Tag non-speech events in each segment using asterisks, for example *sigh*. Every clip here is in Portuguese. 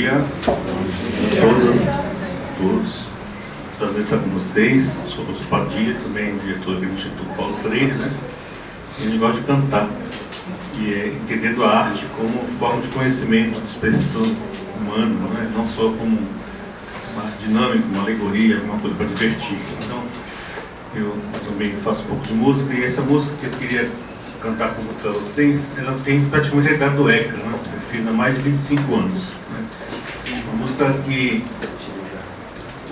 dia todas, todos. Prazer estar com vocês. Sou o Padilha, também diretor aqui do Instituto Paulo Freire, né? A gente gosta de cantar, e é entendendo a arte como forma de conhecimento, de expressão humana, né? não só como uma dinâmica, uma alegoria, alguma coisa para divertir. Então, eu também faço um pouco de música, e essa música que eu queria cantar para vocês, ela tem praticamente a idade do ECA, né? eu fiz há mais de 25 anos. Que,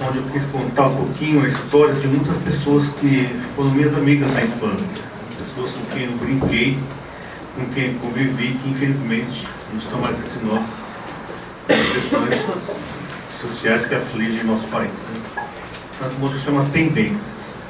onde eu quis contar um pouquinho a história de muitas pessoas que foram minhas amigas na infância, pessoas com quem eu brinquei, com quem convivi, que infelizmente não estão mais entre nós, as questões sociais que afligem nosso país. Né? Essa música chama Tendências.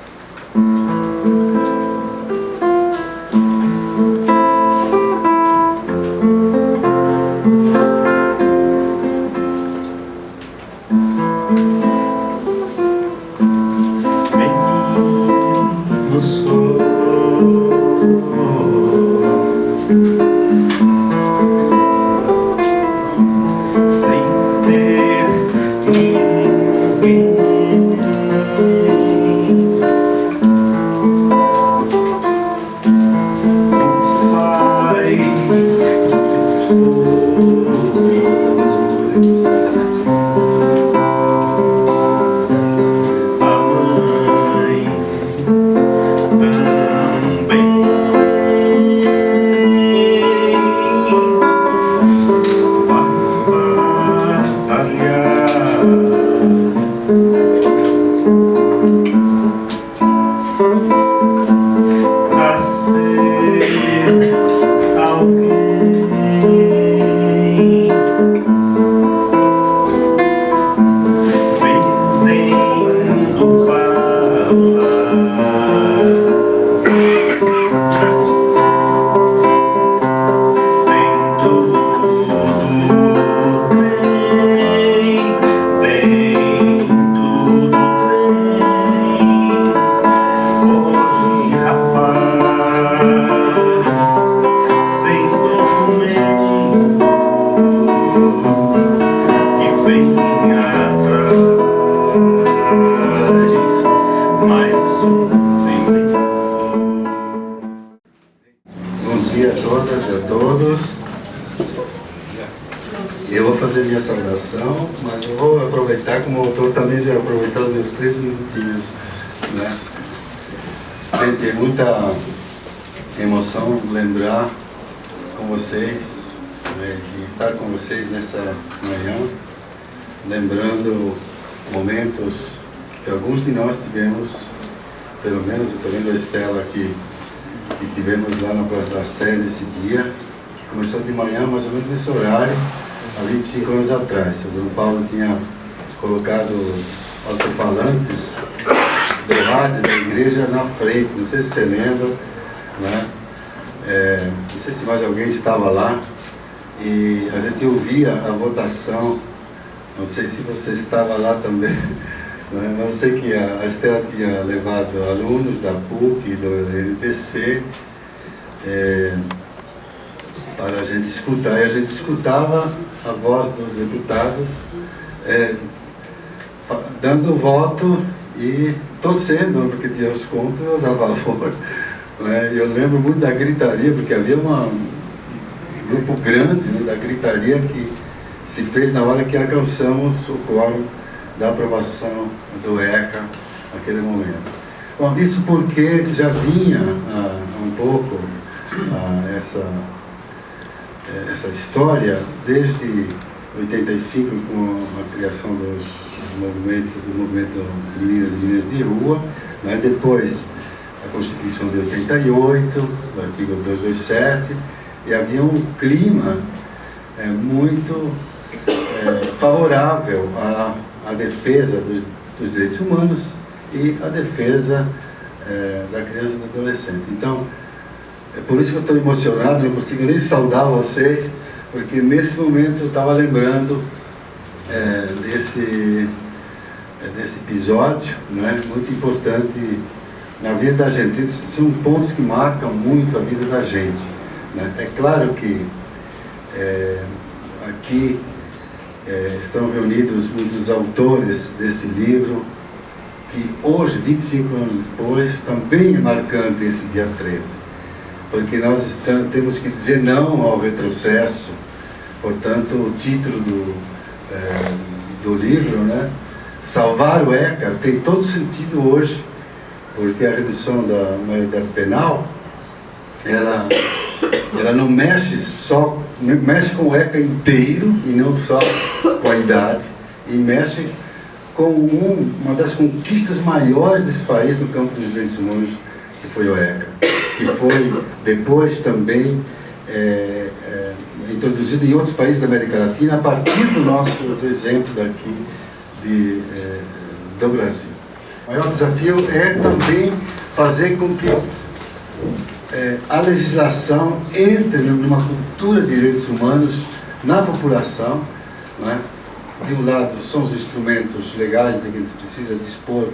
Estela que, que tivemos lá na Praça da Sé nesse dia, que começou de manhã, mais ou menos nesse horário, há 25 anos atrás. O Dom Paulo tinha colocado os alto-falantes do rádio da igreja na frente, não sei se você lembra, né? É, não sei se mais alguém estava lá, e a gente ouvia a votação, não sei se você estava lá também, Mas eu sei que a, Estela tinha levado alunos da PUC e do NPC é, para a gente escutar. E a gente escutava a voz dos deputados é, dando voto e torcendo, porque tinha os contra os a favor. *laughs* Né? Eu lembro muito da gritaria, porque havia uma, um grupo grande né, da gritaria que se fez na hora que alcançamos o quórum da aprovação do ECA naquele momento. Bom, isso porque já vinha ah, um pouco ah, essa, essa história desde 85 com a criação dos, dos movimentos, do movimento Meninas e Meninas de Rua, né? depois a Constituição de 88, o artigo 227, e havia um clima é, muito é, favorável a a defesa dos, dos direitos humanos e a defesa é, da criança e do adolescente. Então, é por isso que eu estou emocionado, não consigo nem saudar vocês, porque nesse momento eu estava lembrando é, desse, é, desse episódio, né, muito importante na vida da gente. São pontos que marcam muito a vida da gente. Né? É claro que é, aqui é, estão reunidos muitos autores desse livro, que hoje, 25 anos depois, também é marcante esse dia 13. Porque nós estamos, temos que dizer não ao retrocesso. Portanto, o título do, é, do livro, né? Salvar o ECA, tem todo sentido hoje, porque a redução da maioridade penal, ela, ela não mexe só mexe com o ECA inteiro e não só com a idade, e mexe com um, uma das conquistas maiores desse país no campo dos direitos humanos, que foi o ECA, que foi depois também é, é, introduzido em outros países da América Latina a partir do nosso do exemplo daqui de, é, do Brasil. O maior desafio é também fazer com que é, a legislação entre numa cultura de direitos humanos na população. Né? De um lado, são os instrumentos legais de que a gente precisa dispor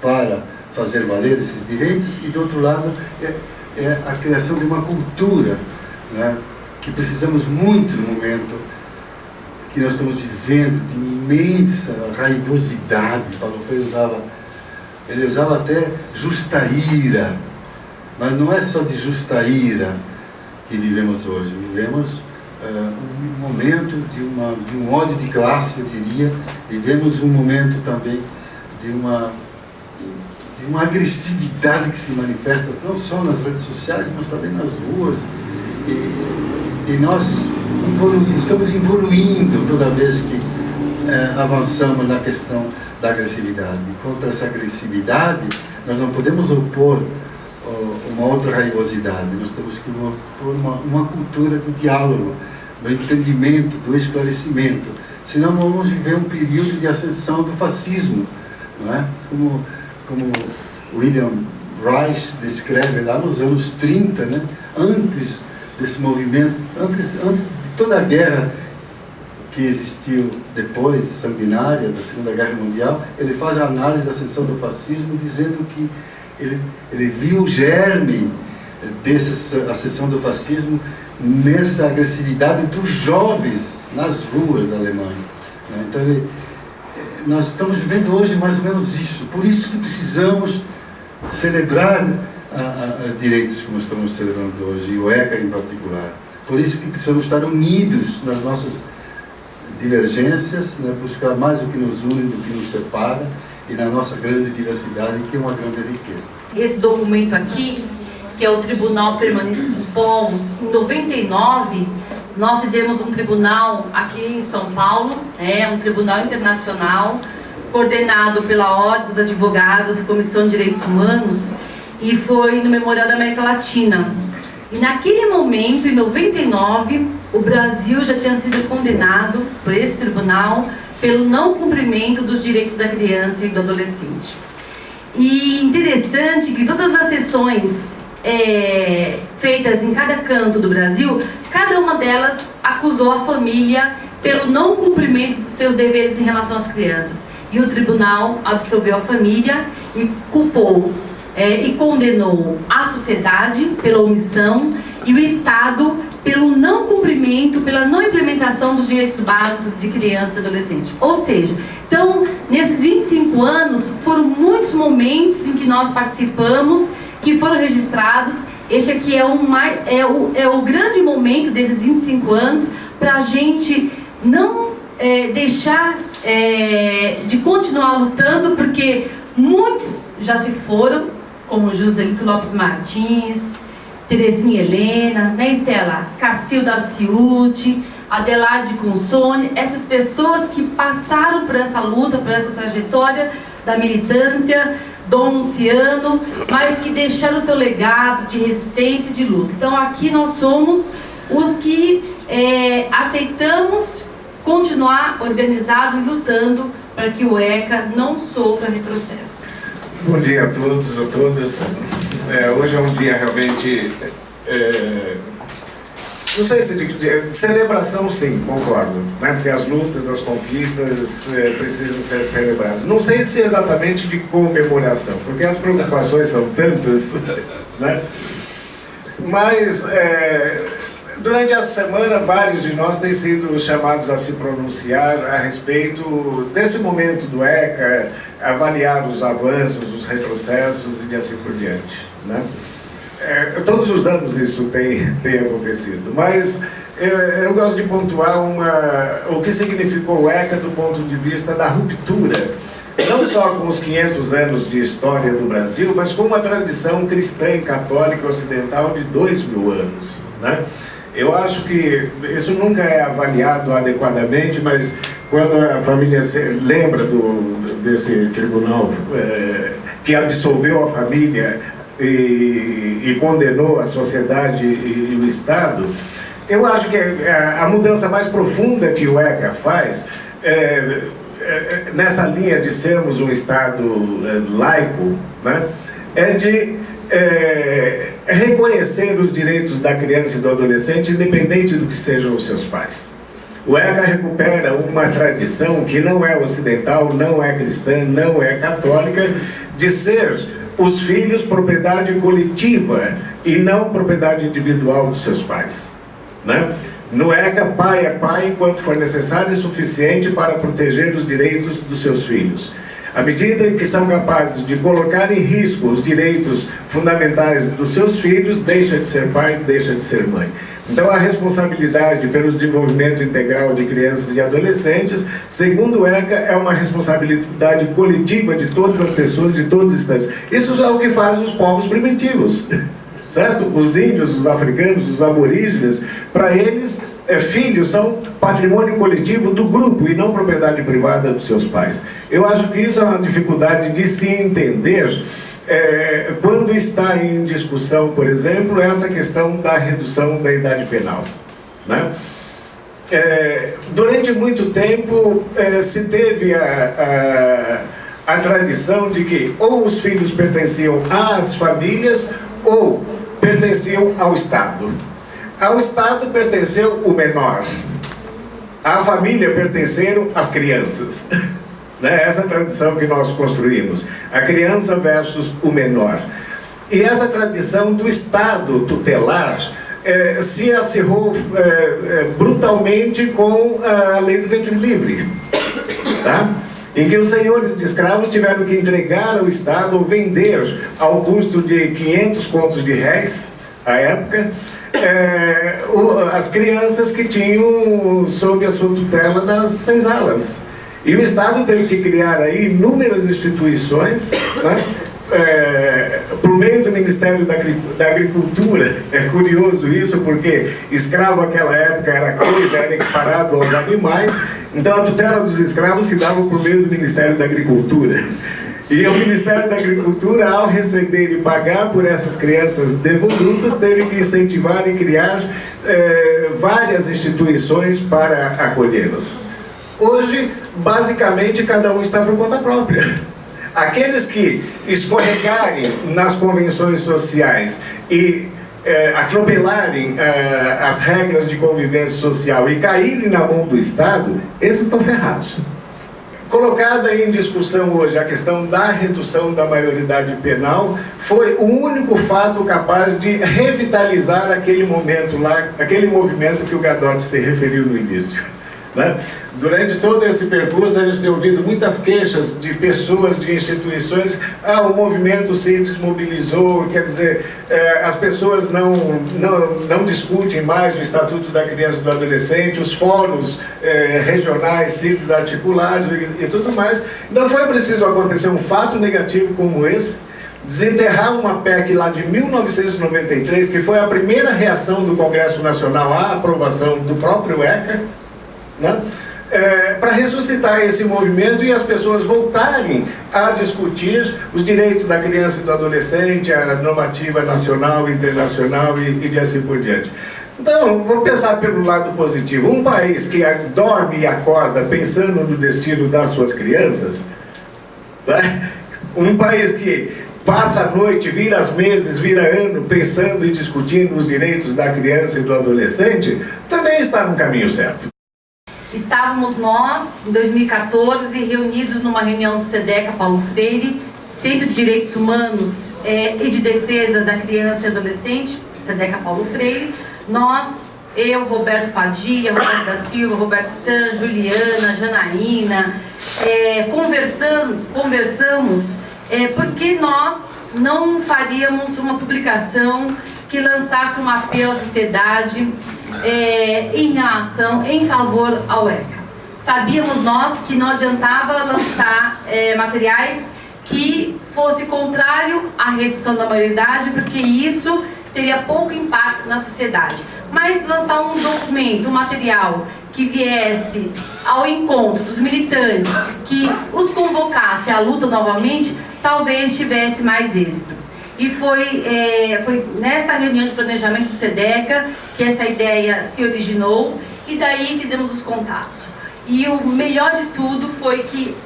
para fazer valer esses direitos, e do outro lado, é, é a criação de uma cultura né? que precisamos muito no momento que nós estamos vivendo de imensa raivosidade. Paulo Freire usava, ele usava até justa ira mas não é só de justa ira que vivemos hoje. Vivemos uh, um momento de, uma, de um ódio de classe, eu diria. Vivemos um momento também de uma, de uma agressividade que se manifesta não só nas redes sociais, mas também nas ruas. E, e nós estamos evoluindo toda vez que uh, avançamos na questão da agressividade. Contra essa agressividade, nós não podemos opor uma outra raivosidade. Nós temos que pôr uma, uma cultura do diálogo, do entendimento, do esclarecimento. Senão vamos viver um período de ascensão do fascismo, não é? Como, como William Reich descreve lá nos anos 30, né? antes desse movimento, antes, antes de toda a guerra que existiu depois, sanguinária, da Segunda Guerra Mundial, ele faz a análise da ascensão do fascismo dizendo que ele, ele viu o germe dessa ascensão do fascismo nessa agressividade dos jovens nas ruas da Alemanha. Né? Então, ele, eh, nós estamos vivendo hoje mais ou menos isso. Por isso que precisamos celebrar os direitos como estamos celebrando hoje, e o ECA em particular. Por isso que precisamos estar unidos nas nossas divergências, né? buscar mais o que nos une do que nos separa, e na nossa grande diversidade, que é uma grande riqueza. Esse documento aqui, que é o Tribunal Permanente dos Povos, em 99, nós fizemos um tribunal aqui em São Paulo, é um tribunal internacional, coordenado pela Ordem dos Advogados Comissão de Direitos Humanos, e foi no Memorial da América Latina. E naquele momento, em 99, o Brasil já tinha sido condenado por esse tribunal pelo não cumprimento dos direitos da criança e do adolescente. E interessante que todas as sessões é, feitas em cada canto do Brasil, cada uma delas acusou a família pelo não cumprimento dos seus deveres em relação às crianças. E o tribunal absolveu a família e culpou é, e condenou a sociedade pela omissão e o Estado pelo não cumprimento, pela não implementação dos direitos básicos de criança e adolescente. Ou seja, então, nesses 25 anos, foram muitos momentos em que nós participamos, que foram registrados. Este aqui é, um, é, o, é o grande momento desses 25 anos para a gente não é, deixar é, de continuar lutando, porque muitos já se foram, como Joselito Lopes Martins, Terezinha Helena, né Estela? Cacilda Ciuti, Adelaide Consone, essas pessoas que passaram por essa luta, por essa trajetória da militância, Dom Luciano, mas que deixaram o seu legado de resistência e de luta. Então aqui nós somos os que é, aceitamos continuar organizados e lutando para que o ECA não sofra retrocesso. Bom dia a todos a todas. É, hoje é um dia realmente... É, não sei se de, de, celebração sim, concordo, né? porque as lutas, as conquistas é, precisam ser celebradas. Não sei se exatamente de comemoração, porque as preocupações são tantas, né? mas é, durante a semana, vários de nós têm sido chamados a se pronunciar a respeito desse momento do ECA, avaliar os avanços, os retrocessos e de assim por diante. Né? É, todos os anos isso tem, *laughs* tem acontecido, mas eu, eu gosto de pontuar uma, o que significou o ECA do ponto de vista da ruptura não só com os 500 anos de história do Brasil, mas com uma tradição cristã e católica ocidental de dois mil anos. Né? Eu acho que isso nunca é avaliado adequadamente, mas quando a família lembra do, desse tribunal é, que absolveu a família e, e, condenou a sociedade e, e o Estado, eu acho que a, a mudança mais profunda que o ECA faz é, é, é, nessa linha de sermos um Estado é, laico, né, é de é, reconhecer os direitos da criança e do adolescente, independente do que sejam os seus pais. O ECA recupera uma tradição que não é ocidental, não é cristã, não é católica, de ser os filhos propriedade coletiva e não propriedade individual dos seus pais. Né? No ECA, pai é pai enquanto for necessário e suficiente para proteger os direitos dos seus filhos. À medida que são capazes de colocar em risco os direitos fundamentais dos seus filhos, deixa de ser pai, deixa de ser mãe. Então a responsabilidade pelo desenvolvimento integral de crianças e adolescentes, segundo o ECA, é uma responsabilidade coletiva de todas as pessoas, de todos os instantes. Isso é o que faz os povos primitivos *laughs* certo? Os índios, os africanos, os aborígenes, para eles, é, filhos são patrimônio coletivo do grupo e não propriedade privada dos seus pais. Eu acho que isso é uma dificuldade de se entender é, quando está em discussão, por exemplo, essa questão da redução da idade penal. Né? É, durante muito tempo é, se teve a, a, a tradição de que ou os filhos pertenciam às famílias ou pertenciam ao Estado. Ao Estado pertenceu o menor. À família pertenceram as crianças. *laughs* Né? Essa é a tradição que nós construímos. A criança versus o menor. E essa tradição do Estado tutelar eh, se acirrou eh, eh, brutalmente com a lei do ventre livre. Tá? Em que os senhores de escravos tiveram que entregar ao Estado ou vender ao custo de 500 contos de réis, à época, é, o, as crianças que tinham sob a sua tutela nas senzalas. E o Estado teve que criar aí inúmeras instituições, né, é, por meio do Ministério da, da, Agricultura, é curioso isso, porque escravo naquela época era coisa, era equiparado aos animais, então a tutela dos escravos se dava por meio do Ministério da Agricultura. E o Ministério da Agricultura, ao receber e pagar por essas crianças devolutas, teve que incentivar e criar é, várias instituições para acolhê-las. Hoje, basicamente, cada um está por conta própria. Aqueles que escorregarem nas convenções sociais e é, atropelarem é, as regras de convivência social e caírem na mão do Estado, esses estão ferrados. Colocada em discussão hoje a questão da redução da maioridade penal foi o único fato capaz de revitalizar aquele momento lá, aquele movimento que o Gadot se referiu no início. Né? Durante todo esse percurso, a gente tem ouvido muitas queixas de pessoas, de instituições, ah, o movimento se desmobilizou, quer dizer, eh, as pessoas não, não, não discutem mais o Estatuto da Criança e do Adolescente, os fóruns eh, regionais se desarticularam e, e tudo mais. Então foi preciso acontecer um fato negativo como esse, desenterrar uma PEC lá de 1993, que foi a primeira reação do Congresso Nacional à aprovação do próprio ECA, né? É, para ressuscitar esse movimento e as pessoas voltarem a discutir os direitos da criança e do adolescente, a normativa nacional, internacional e, e de assim por diante. Então, vamos pensar pelo lado positivo. Um país que dorme e acorda pensando no destino das suas crianças, né? um país que passa a noite, vira as meses, vira ano, pensando e discutindo os direitos da criança e do adolescente, também está no caminho certo. Estávamos nós, em 2014, reunidos numa reunião do SEDECA Paulo Freire, Centro de Direitos Humanos é, e de Defesa da Criança e Adolescente, SEDECA Paulo Freire. Nós eu, Roberto Padilha, Roberto da Silva, Roberto Stan, Juliana, Janaína, é, conversando, conversamos é, porque nós não faríamos uma publicação que lançasse um apelo à sociedade é, em relação, em favor ao ECA. Sabíamos nós que não adiantava lançar é, materiais que fosse contrário à redução da maioridade, porque isso teria pouco impacto na sociedade. Mas lançar um documento, um material que viesse ao encontro dos militantes, que os convocasse à luta novamente, talvez tivesse mais êxito. E foi, é, foi nesta reunião de planejamento do SEDECA que essa ideia se originou e daí fizemos os contatos. E o melhor de tudo foi que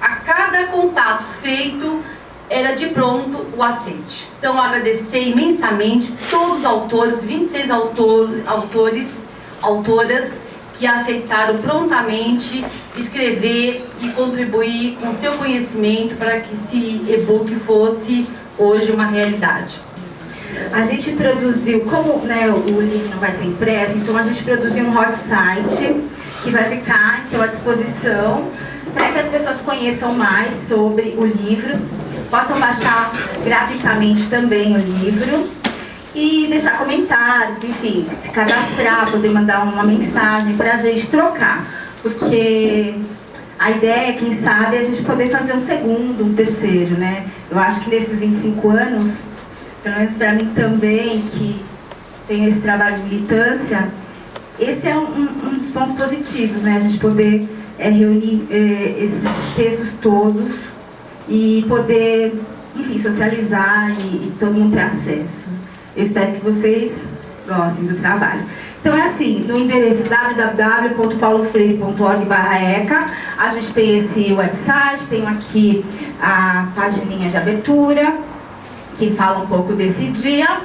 a cada contato feito era de pronto o aceite. Então agradecer imensamente todos os autores, 26 autor, autores, autoras que aceitaram prontamente escrever e contribuir com seu conhecimento para que esse e-book fosse hoje uma realidade. A gente produziu, como né, o livro não vai ser impresso, então a gente produziu um hot site que vai ficar então, à disposição para que as pessoas conheçam mais sobre o livro, possam baixar gratuitamente também o livro e deixar comentários, enfim, se cadastrar, poder mandar uma mensagem para a gente trocar, porque a ideia, é, quem sabe, é a gente poder fazer um segundo, um terceiro, né? Eu acho que nesses 25 anos, pelo menos para mim também, que tenho esse trabalho de militância, esse é um, um dos pontos positivos, né? A gente poder é, reunir é, esses textos todos e poder, enfim, socializar e, e todo mundo ter acesso. Eu espero que vocês gostem do trabalho. Então é assim, no endereço www.paulofreire.org.eca a gente tem esse website, tem aqui a pagininha de abertura, que fala um pouco desse dia.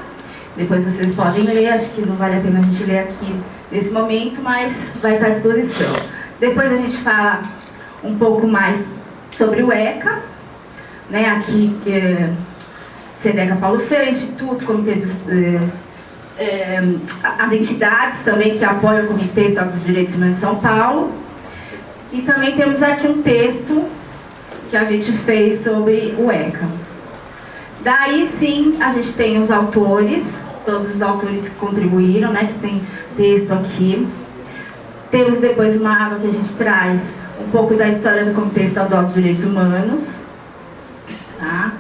Depois vocês podem ler, acho que não vale a pena a gente ler aqui nesse momento, mas vai estar à disposição. Depois a gente fala um pouco mais sobre o ECA, né, aqui, é, CEDECA Paulo Freire, Instituto, Comitê dos... É, é, as entidades também que apoiam o Comitê Estado dos Direitos Humanos de São Paulo. E também temos aqui um texto que a gente fez sobre o ECA. Daí sim, a gente tem os autores, todos os autores que contribuíram, né, que tem texto aqui. Temos depois uma aba que a gente traz um pouco da história do Comitê Estadual dos Direitos Humanos, tá?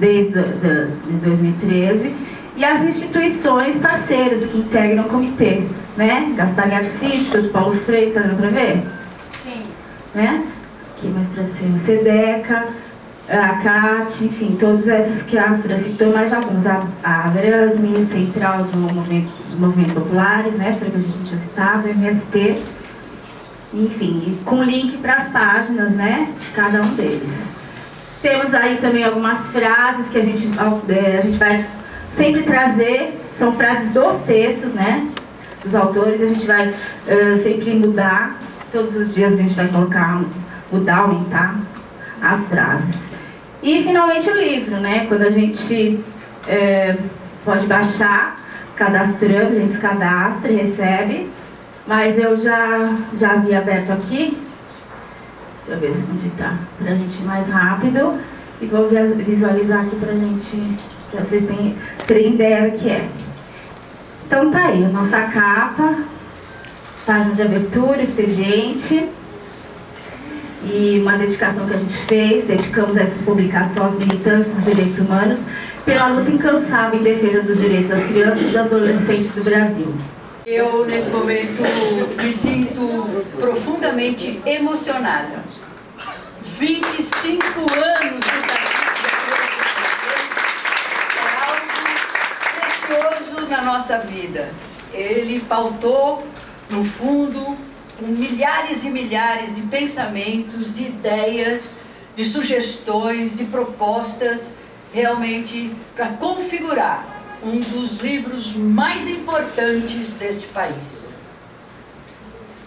desde de 2013, e as instituições parceiras que integram o comitê, né? Gaspar Garcia, Instituto Paulo Freire, tá dando para ver? Sim. Né? Aqui mais para cima, SEDECA, a CAT, enfim, todas essas que a Fran citou, mais alguns, a, a Brasme, Central do movimento, dos Movimentos Populares, né, foi que a gente não tinha citado, MST, enfim, com link para as páginas, né, de cada um deles. Temos aí também algumas frases que a gente, é, a gente vai sempre trazer, são frases dos textos, né, dos autores, a gente vai uh, sempre mudar, todos os dias a gente vai colocar, mudar, aumentar as frases. E finalmente o livro, né, quando a gente uh, pode baixar, cadastrando, a gente se cadastra e recebe, mas eu já, já havia aberto aqui, Deixa eu ver onde está, para a gente ir mais rápido. E vou visualizar aqui para gente, para vocês terem, terem ideia do que é. Então tá aí, nossa capa, página de abertura, expediente. E uma dedicação que a gente fez, dedicamos essa publicação aos militantes dos direitos humanos pela luta incansável em defesa dos direitos das crianças e das adolescentes do Brasil. Eu, nesse momento, me sinto profundamente emocionada. 25 anos de é na nossa vida. Ele pautou, no fundo, milhares e milhares de pensamentos, de ideias, de sugestões, de propostas, realmente para configurar um dos livros mais importantes deste país.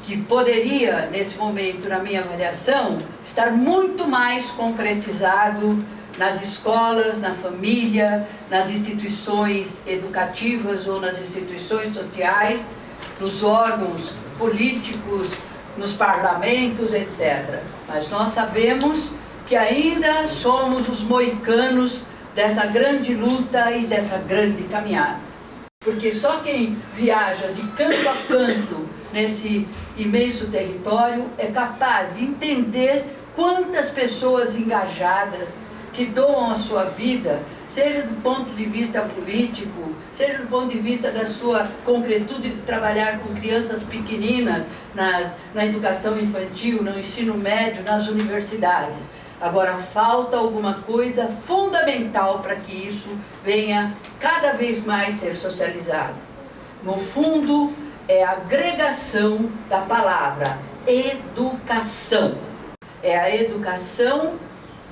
Que poderia, nesse momento, na minha avaliação, estar muito mais concretizado nas escolas, na família, nas instituições educativas ou nas instituições sociais, nos órgãos políticos, nos parlamentos, etc. Mas nós sabemos que ainda somos os moicanos dessa grande luta e dessa grande caminhada. Porque só quem viaja de canto a canto nesse imenso território é capaz de entender quantas pessoas engajadas que doam a sua vida, seja do ponto de vista político, seja do ponto de vista da sua concretude de trabalhar com crianças pequeninas nas, na educação infantil, no ensino médio, nas universidades. Agora, falta alguma coisa fundamental para que isso venha cada vez mais ser socializado. No fundo, é a agregação da palavra educação. É a educação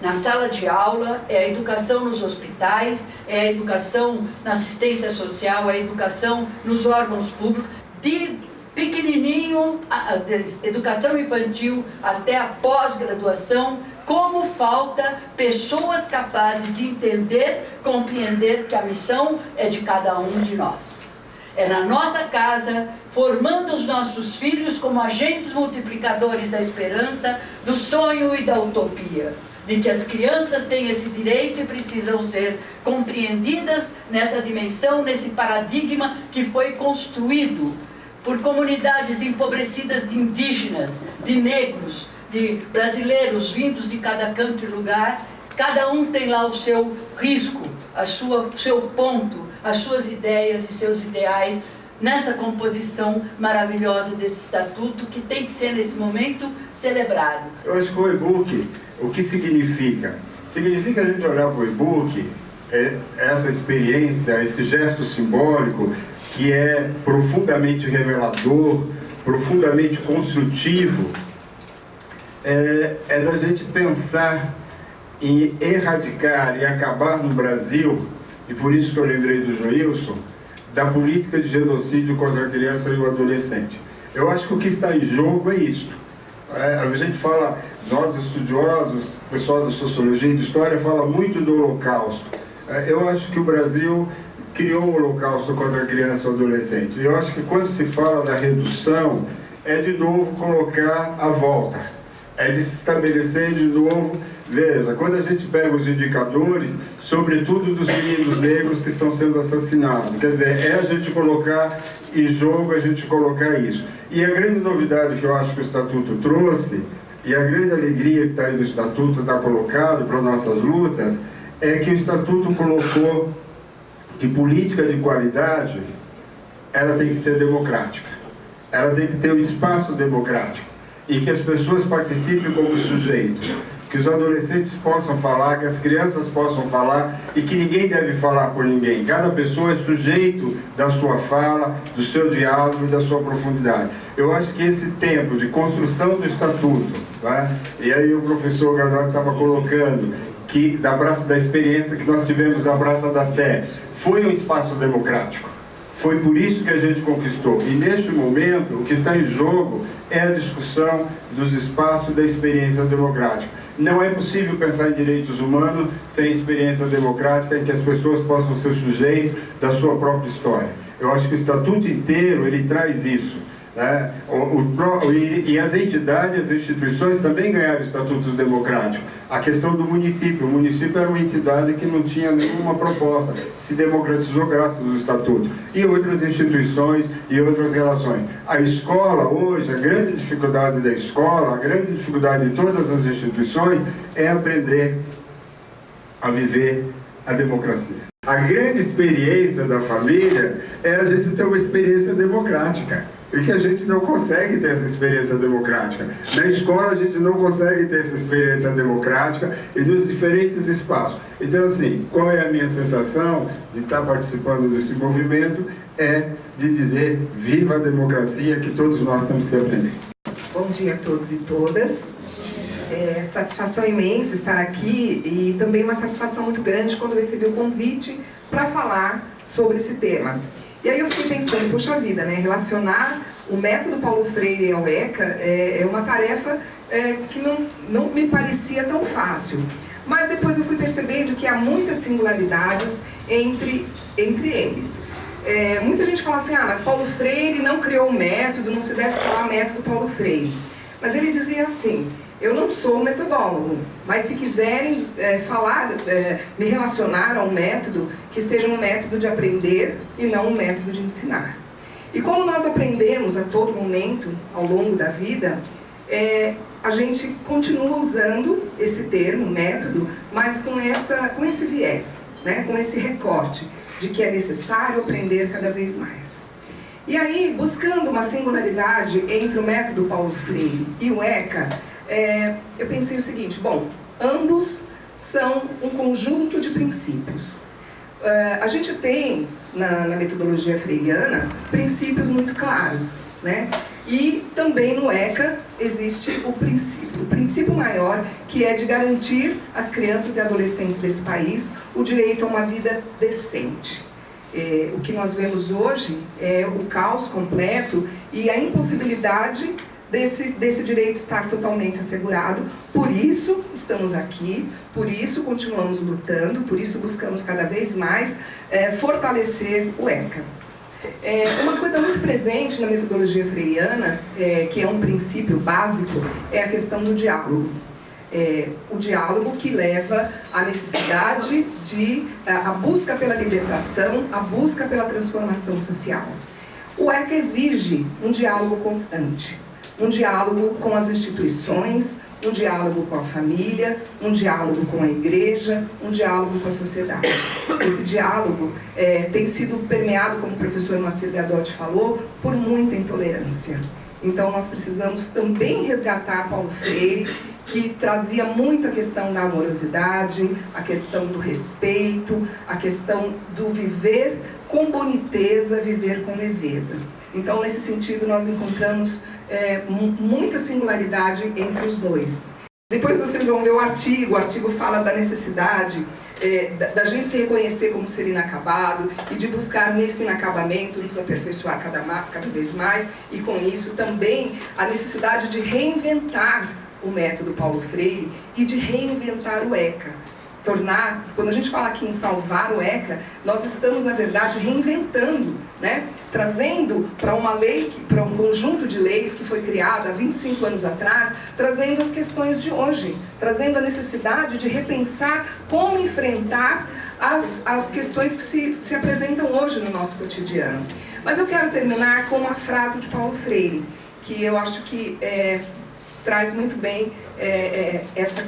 na sala de aula, é a educação nos hospitais, é a educação na assistência social, é a educação nos órgãos públicos, de pequenininho, de educação infantil até a pós-graduação, como falta pessoas capazes de entender, compreender que a missão é de cada um de nós. É na nossa casa, formando os nossos filhos como agentes multiplicadores da esperança, do sonho e da utopia de que as crianças têm esse direito e precisam ser compreendidas nessa dimensão, nesse paradigma que foi construído por comunidades empobrecidas de indígenas, de negros, de brasileiros vindos de cada canto e lugar, cada um tem lá o seu risco, a sua, o seu ponto, as suas ideias e seus ideais nessa composição maravilhosa desse estatuto que tem que ser nesse momento celebrado. Eu que o e-book, o que significa? Significa a gente olhar para o e-book, é, essa experiência, esse gesto simbólico que é profundamente revelador, profundamente construtivo, é, é da gente pensar em erradicar e acabar no Brasil, e por isso que eu lembrei do Joilson, da política de genocídio contra a criança e o adolescente. Eu acho que o que está em jogo é isso. É, a gente fala, nós estudiosos, pessoal da sociologia e de história fala muito do holocausto. É, eu acho que o Brasil criou um holocausto contra a criança e o adolescente. Eu acho que quando se fala da redução, é de novo colocar a volta. É de se estabelecer de novo Veja, quando a gente pega os indicadores, sobretudo dos meninos negros que estão sendo assassinados, quer dizer, é a gente colocar em jogo, a gente colocar isso. E a grande novidade que eu acho que o Estatuto trouxe, e a grande alegria que está aí no Estatuto, está colocado para nossas lutas, é que o Estatuto colocou que política de qualidade, ela tem que ser democrática. Ela tem que ter um espaço democrático. E que as pessoas participem como sujeito que os adolescentes possam falar, que as crianças possam falar e que ninguém deve falar por ninguém. Cada pessoa é sujeito da sua fala, do seu diálogo e da sua profundidade. Eu acho que esse tempo de construção do estatuto, tá? e aí o professor Gadot estava colocando que da praça da experiência que nós tivemos na Praça da Sé, foi um espaço democrático. Foi por isso que a gente conquistou. E neste momento, o que está em jogo é a discussão dos espaços da experiência democrática. Não é possível pensar em direitos humanos sem experiência democrática em que as pessoas possam ser sujeitos da sua própria história. Eu acho que o Estatuto inteiro, ele traz isso. Né? O, o, e, e, as entidades, as instituições também ganharam estatutos democráticos. A questão do município, o município era uma entidade que não tinha nenhuma proposta, se democratizou graças ao estatuto. E outras instituições e outras relações. A escola hoje, a grande dificuldade da escola, a grande dificuldade de todas as instituições é aprender a viver a democracia. A grande experiência da família é a gente ter uma experiência democrática e que a gente não consegue ter essa experiência democrática. Na escola a gente não consegue ter essa experiência democrática e nos diferentes espaços. Então assim, qual é a minha sensação de estar participando desse movimento? É de dizer, viva a democracia que todos nós temos que aprender. Bom dia a todos e todas. É satisfação imensa estar aqui e também uma satisfação muito grande quando recebi o convite para falar sobre esse tema. E aí eu fiquei pensando, poxa vida, né, relacionar o método Paulo Freire ao ECA é, é uma tarefa é, que não, não me parecia tão fácil. Mas depois eu fui percebendo que há muitas singularidades entre, entre eles. É, muita gente fala assim, ah, mas Paulo Freire não criou um método, não se deve falar método Paulo Freire. Mas ele dizia assim, eu não sou metodólogo, mas se quiserem é, falar, é, me relacionar a um método, que seja um método de aprender e não um método de ensinar. E como nós aprendemos a todo momento, ao longo da vida, é, a gente continua usando esse termo, método, mas com, essa, com esse viés, né, com esse recorte de que é necessário aprender cada vez mais. E aí, buscando uma singularidade entre o método Paulo Freire e o ECA, é, eu pensei o seguinte, bom, ambos são um conjunto de princípios. Uh, a gente tem, na, na, metodologia freiriana, princípios muito claros, né? E também no ECA existe o princípio, o princípio maior, que é de garantir às crianças e adolescentes desse país o direito a uma vida decente. É, o que nós vemos hoje é o caos completo e a impossibilidade desse, desse direito estar totalmente assegurado. Por isso estamos aqui, por isso continuamos lutando, por isso buscamos cada vez mais é, fortalecer o ECA. É, uma coisa muito presente na metodologia freiriana, é, que é um princípio básico, é a questão do diálogo. É, o diálogo que leva à necessidade de a, a busca pela libertação, a busca pela transformação social. O ECA exige um diálogo constante um diálogo com as instituições, um diálogo com a família, um diálogo com a igreja, um diálogo com a sociedade. Esse diálogo é, tem sido permeado, como o professor Macir Gadotti falou, por muita intolerância. Então nós precisamos também resgatar Paulo Freire, que trazia muito a questão da amorosidade, a questão do respeito, a questão do viver com boniteza, viver com leveza. Então, nesse sentido, nós encontramos é, muita singularidade entre os dois. Depois vocês vão ver o artigo, o artigo fala da necessidade é, da, da, gente se reconhecer como ser inacabado e de buscar nesse inacabamento nos aperfeiçoar cada, cada vez mais e com isso também a necessidade de reinventar o método Paulo Freire e de reinventar o ECA tornar, quando a gente fala aqui em salvar o ECA, nós estamos, na verdade, reinventando, né? trazendo para uma lei, para um conjunto de leis que foi criado há 25 anos atrás, trazendo as questões de hoje, trazendo a necessidade de repensar como enfrentar as, as questões que se, se apresentam hoje no nosso cotidiano. Mas eu quero terminar com uma frase de Paulo Freire, que eu acho que é, traz muito bem é, é, essa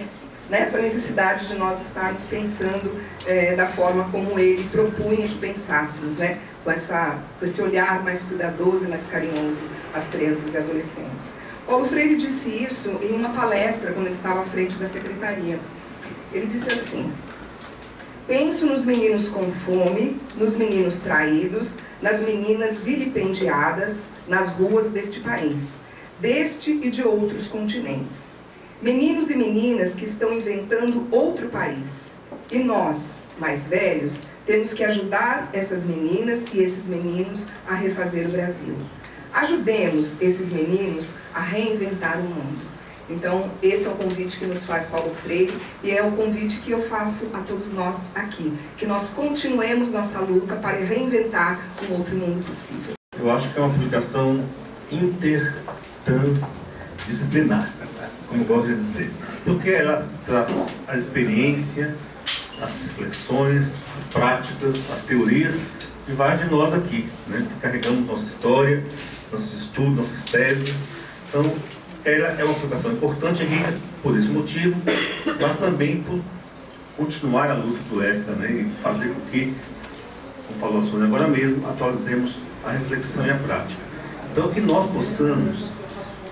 nessa necessidade de nós estarmos pensando é, da forma como ele propunha que pensássemos, né? com, essa, com esse olhar mais cuidadoso e mais carinhoso às crianças e adolescentes. Paulo Freire disse isso em uma palestra quando ele estava à frente da secretaria. Ele disse assim, Penso nos meninos com fome, nos meninos traídos, nas meninas vilipendiadas nas ruas deste país, deste e de outros continentes. Meninos e meninas que estão inventando outro país. E nós, mais velhos, temos que ajudar essas meninas e esses meninos a refazer o Brasil. Ajudemos esses meninos a reinventar o mundo. Então, esse é o convite que nos faz Paulo Freire e é o convite que eu faço a todos nós aqui. Que nós continuemos nossa luta para reinventar um outro mundo possível. Eu acho que é uma publicação intertransdisciplinar como gosto de dizer, porque ela traz a experiência, as reflexões, as práticas, as teorias de vários de nós aqui, né, que carregamos nossa história, nossos estudos, nossas teses. Então, ela é uma publicação importante e rica por esse motivo, mas também por continuar a luta do ECA né, e fazer com que, como falou a Sônia agora mesmo, atualizemos a reflexão e a prática. Então, que nós possamos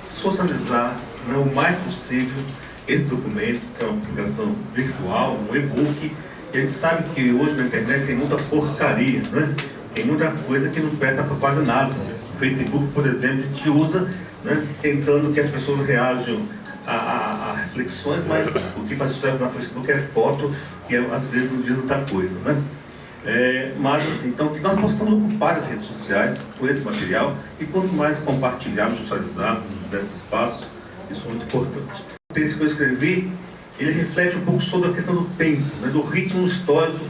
socializar né, o mais possível esse documento, que é uma publicação virtual, um e-book, a gente sabe que hoje na internet tem muita porcaria, né? tem muita coisa que não presta para quase nada. O Facebook, por exemplo, a gente usa né, tentando que as pessoas reajam a, a, a, reflexões, mas *laughs* o que faz sucesso na Facebook é foto, que às vezes não diz muita coisa. Né? É, mas assim, então que nós possamos ocupar as redes sociais com esse material e quanto mais compartilharmos, socializarmos nos diversos espaços, isso é muito importante. O texto que eu escrevi, ele reflete um pouco sobre a questão do tempo, né, do ritmo histórico,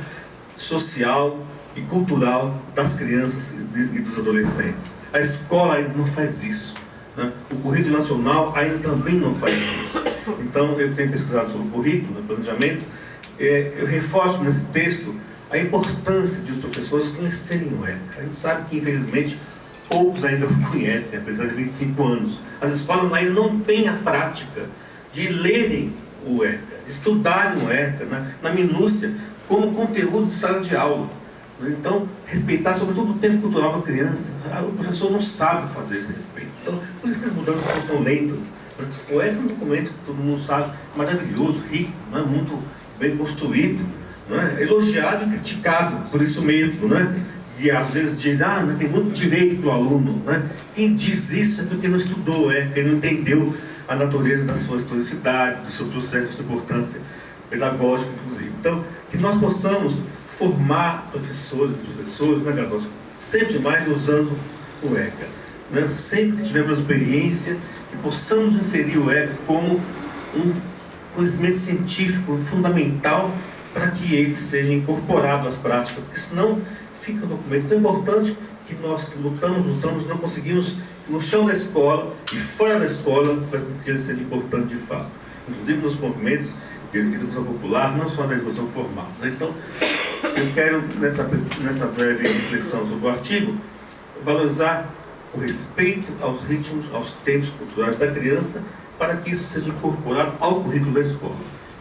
social e cultural das crianças e dos adolescentes. A escola ainda não faz isso. Né? O currículo nacional ainda também não faz isso. Então, eu tenho pesquisado sobre o currículo, né, planejamento, é, eu reforço nesse texto a importância de os professores conhecerem o ECA. A gente sabe que, infelizmente, poucos ainda o conhecem, apesar de 25 anos. As escolas ainda não têm a prática de lerem o ECA, estudarem o ECA na, na minúcia, como conteúdo de sala de aula. Então, respeitar sobretudo o tempo cultural da criança. Ah, o professor não sabe fazer esse respeito. Então, por isso que as mudanças são tão lentas. Né? O ECA é um documento que todo mundo sabe, maravilhoso, rico, né? muito bem construído, né? elogiado e criticado por isso mesmo. Né? E às vezes diz, ah, mas tem muito direito para o aluno. Né? Quem diz isso é porque não estudou, é, porque não entendeu a natureza da sua historicidade, do seu processo, sua importância pedagógica, inclusive. Então, que nós possamos formar professores e professores né, graduação, sempre mais usando o ECA. Né? Sempre que tivermos experiência, que possamos inserir o ECA como um conhecimento científico fundamental para que ele seja incorporado às práticas, porque senão fica um documento tão importante que nós lutamos, lutamos, não conseguimos, no chão da escola e fora da escola, fazer com que ele seja importante de fato. Inclusive nos movimentos de educação popular, não só na educação formal. Né? Então, eu quero, nessa, nessa breve reflexão sobre o artigo, valorizar o respeito aos ritmos, aos tempos culturais da criança, para que isso seja incorporado ao currículo da escola.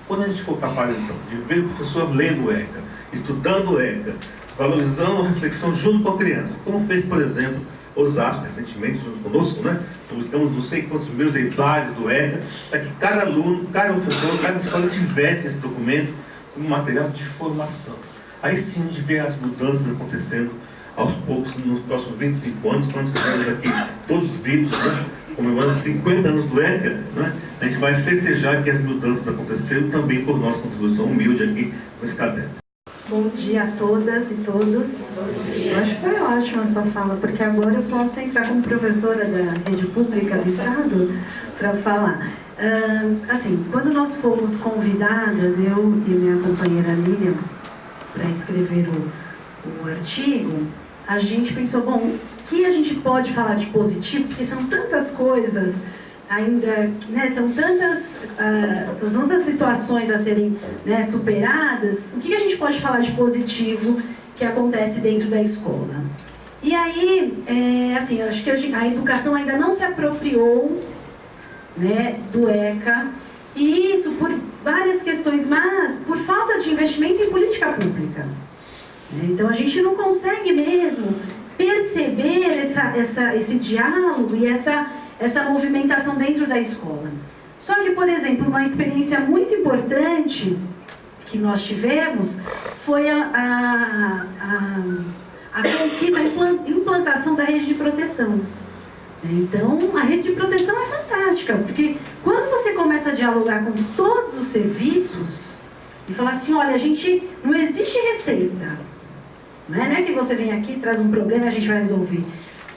Quando a gente for capaz, então, de ver o professor lendo ECA, estudando ECA, valorizando a reflexão junto com a criança, como fez, por exemplo, Osasco recentemente, junto conosco, né? Publicamos não sei quantos mil exemplares do ECA, para que cada aluno, cada professor, cada escola tivesse esse documento como material de formação. Aí sim a gente vê as mudanças acontecendo aos poucos nos próximos 25 anos, quando estivermos aqui todos vivos, né? comemorando 50 anos do ECA, né? a gente vai festejar que as mudanças aconteceram também por nossa contribuição humilde aqui nesse caderno. Bom dia a todas e todos. Eu acho que foi ótima a sua fala, porque agora eu posso entrar como professora da rede pública do Estado para falar. Uh, assim, quando nós fomos convidadas, eu e minha companheira Lilian, para escrever o, o artigo, a gente pensou, bom, o que a gente pode falar de positivo? Porque são tantas coisas ainda, né, são tantas, uh, são tantas situações a serem né, superadas, o que a gente pode falar de positivo que acontece dentro da escola? E aí, é, assim, acho que a, a educação ainda não se apropriou né, do ECA, e isso por várias questões, mas por falta de investimento em política pública. Então a gente não consegue mesmo perceber essa, essa, esse diálogo e essa, essa movimentação dentro da escola. Só que, por exemplo, uma experiência muito importante que nós tivemos foi a, a, a, a conquista, a implantação da rede de proteção. Então, a rede de proteção é fantástica, porque quando você começa a dialogar com todos os serviços e falar assim, olha, a gente não existe receita. Não é, não é que você vem aqui, traz um problema e a gente vai resolver.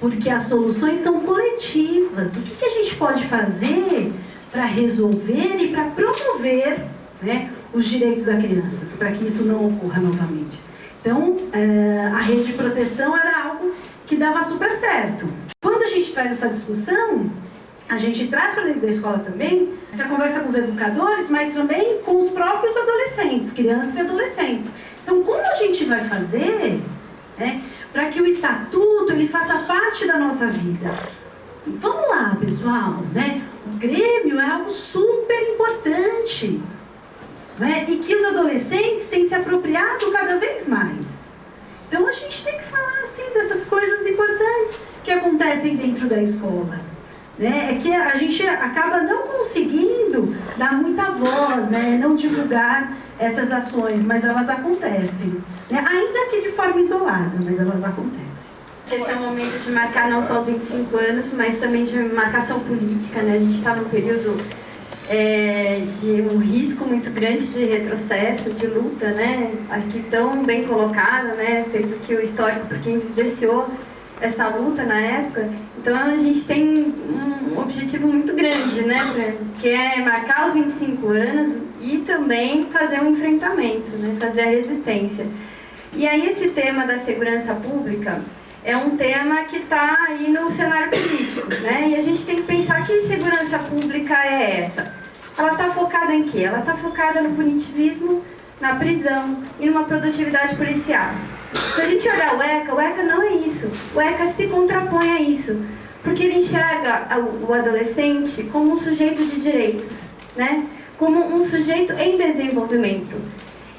Porque as soluções são coletivas. O que, que a gente pode fazer para resolver e para promover né, os direitos das crianças, para que isso não ocorra novamente. Então, é, a rede de proteção era algo que dava super certo. Quando a gente traz essa discussão, a gente traz para dentro da escola também essa conversa com os educadores, mas também com os próprios adolescentes, crianças e adolescentes. Então, como a gente vai fazer né, para que o estatuto ele faça parte da nossa vida? Vamos lá, pessoal, né? O Grêmio é algo super importante. Né? E que os adolescentes têm se apropriado cada vez mais. Então a gente tem que falar assim dessas coisas importantes que acontecem dentro da escola. Né? É que a gente acaba não conseguindo dar muita voz, né? não divulgar essas ações, mas elas acontecem. Né? Ainda que de forma isolada, mas elas acontecem. Esse é o momento de marcar não só os 25 anos, mas também de marcação política. Né? A gente está num período é, de um risco muito grande de retrocesso, de luta, né? Aqui tão bem colocada, né? Feito que o histórico, para quem vivenciou essa luta na época. Então a gente tem um objetivo muito grande, né, que é marcar os 25 anos e também fazer um enfrentamento, né, fazer a resistência. E aí esse tema da segurança pública é um tema que está aí no cenário político, né? E a gente tem que pensar que segurança pública é essa. Ela está focada em quê? Ela está focada no punitivismo, na prisão e numa produtividade policial. Se a gente olhar o ECA, o ECA não é isso. O ECA se contrapõe a isso, porque ele enxerga o adolescente como um sujeito de direitos, né? como um sujeito em desenvolvimento.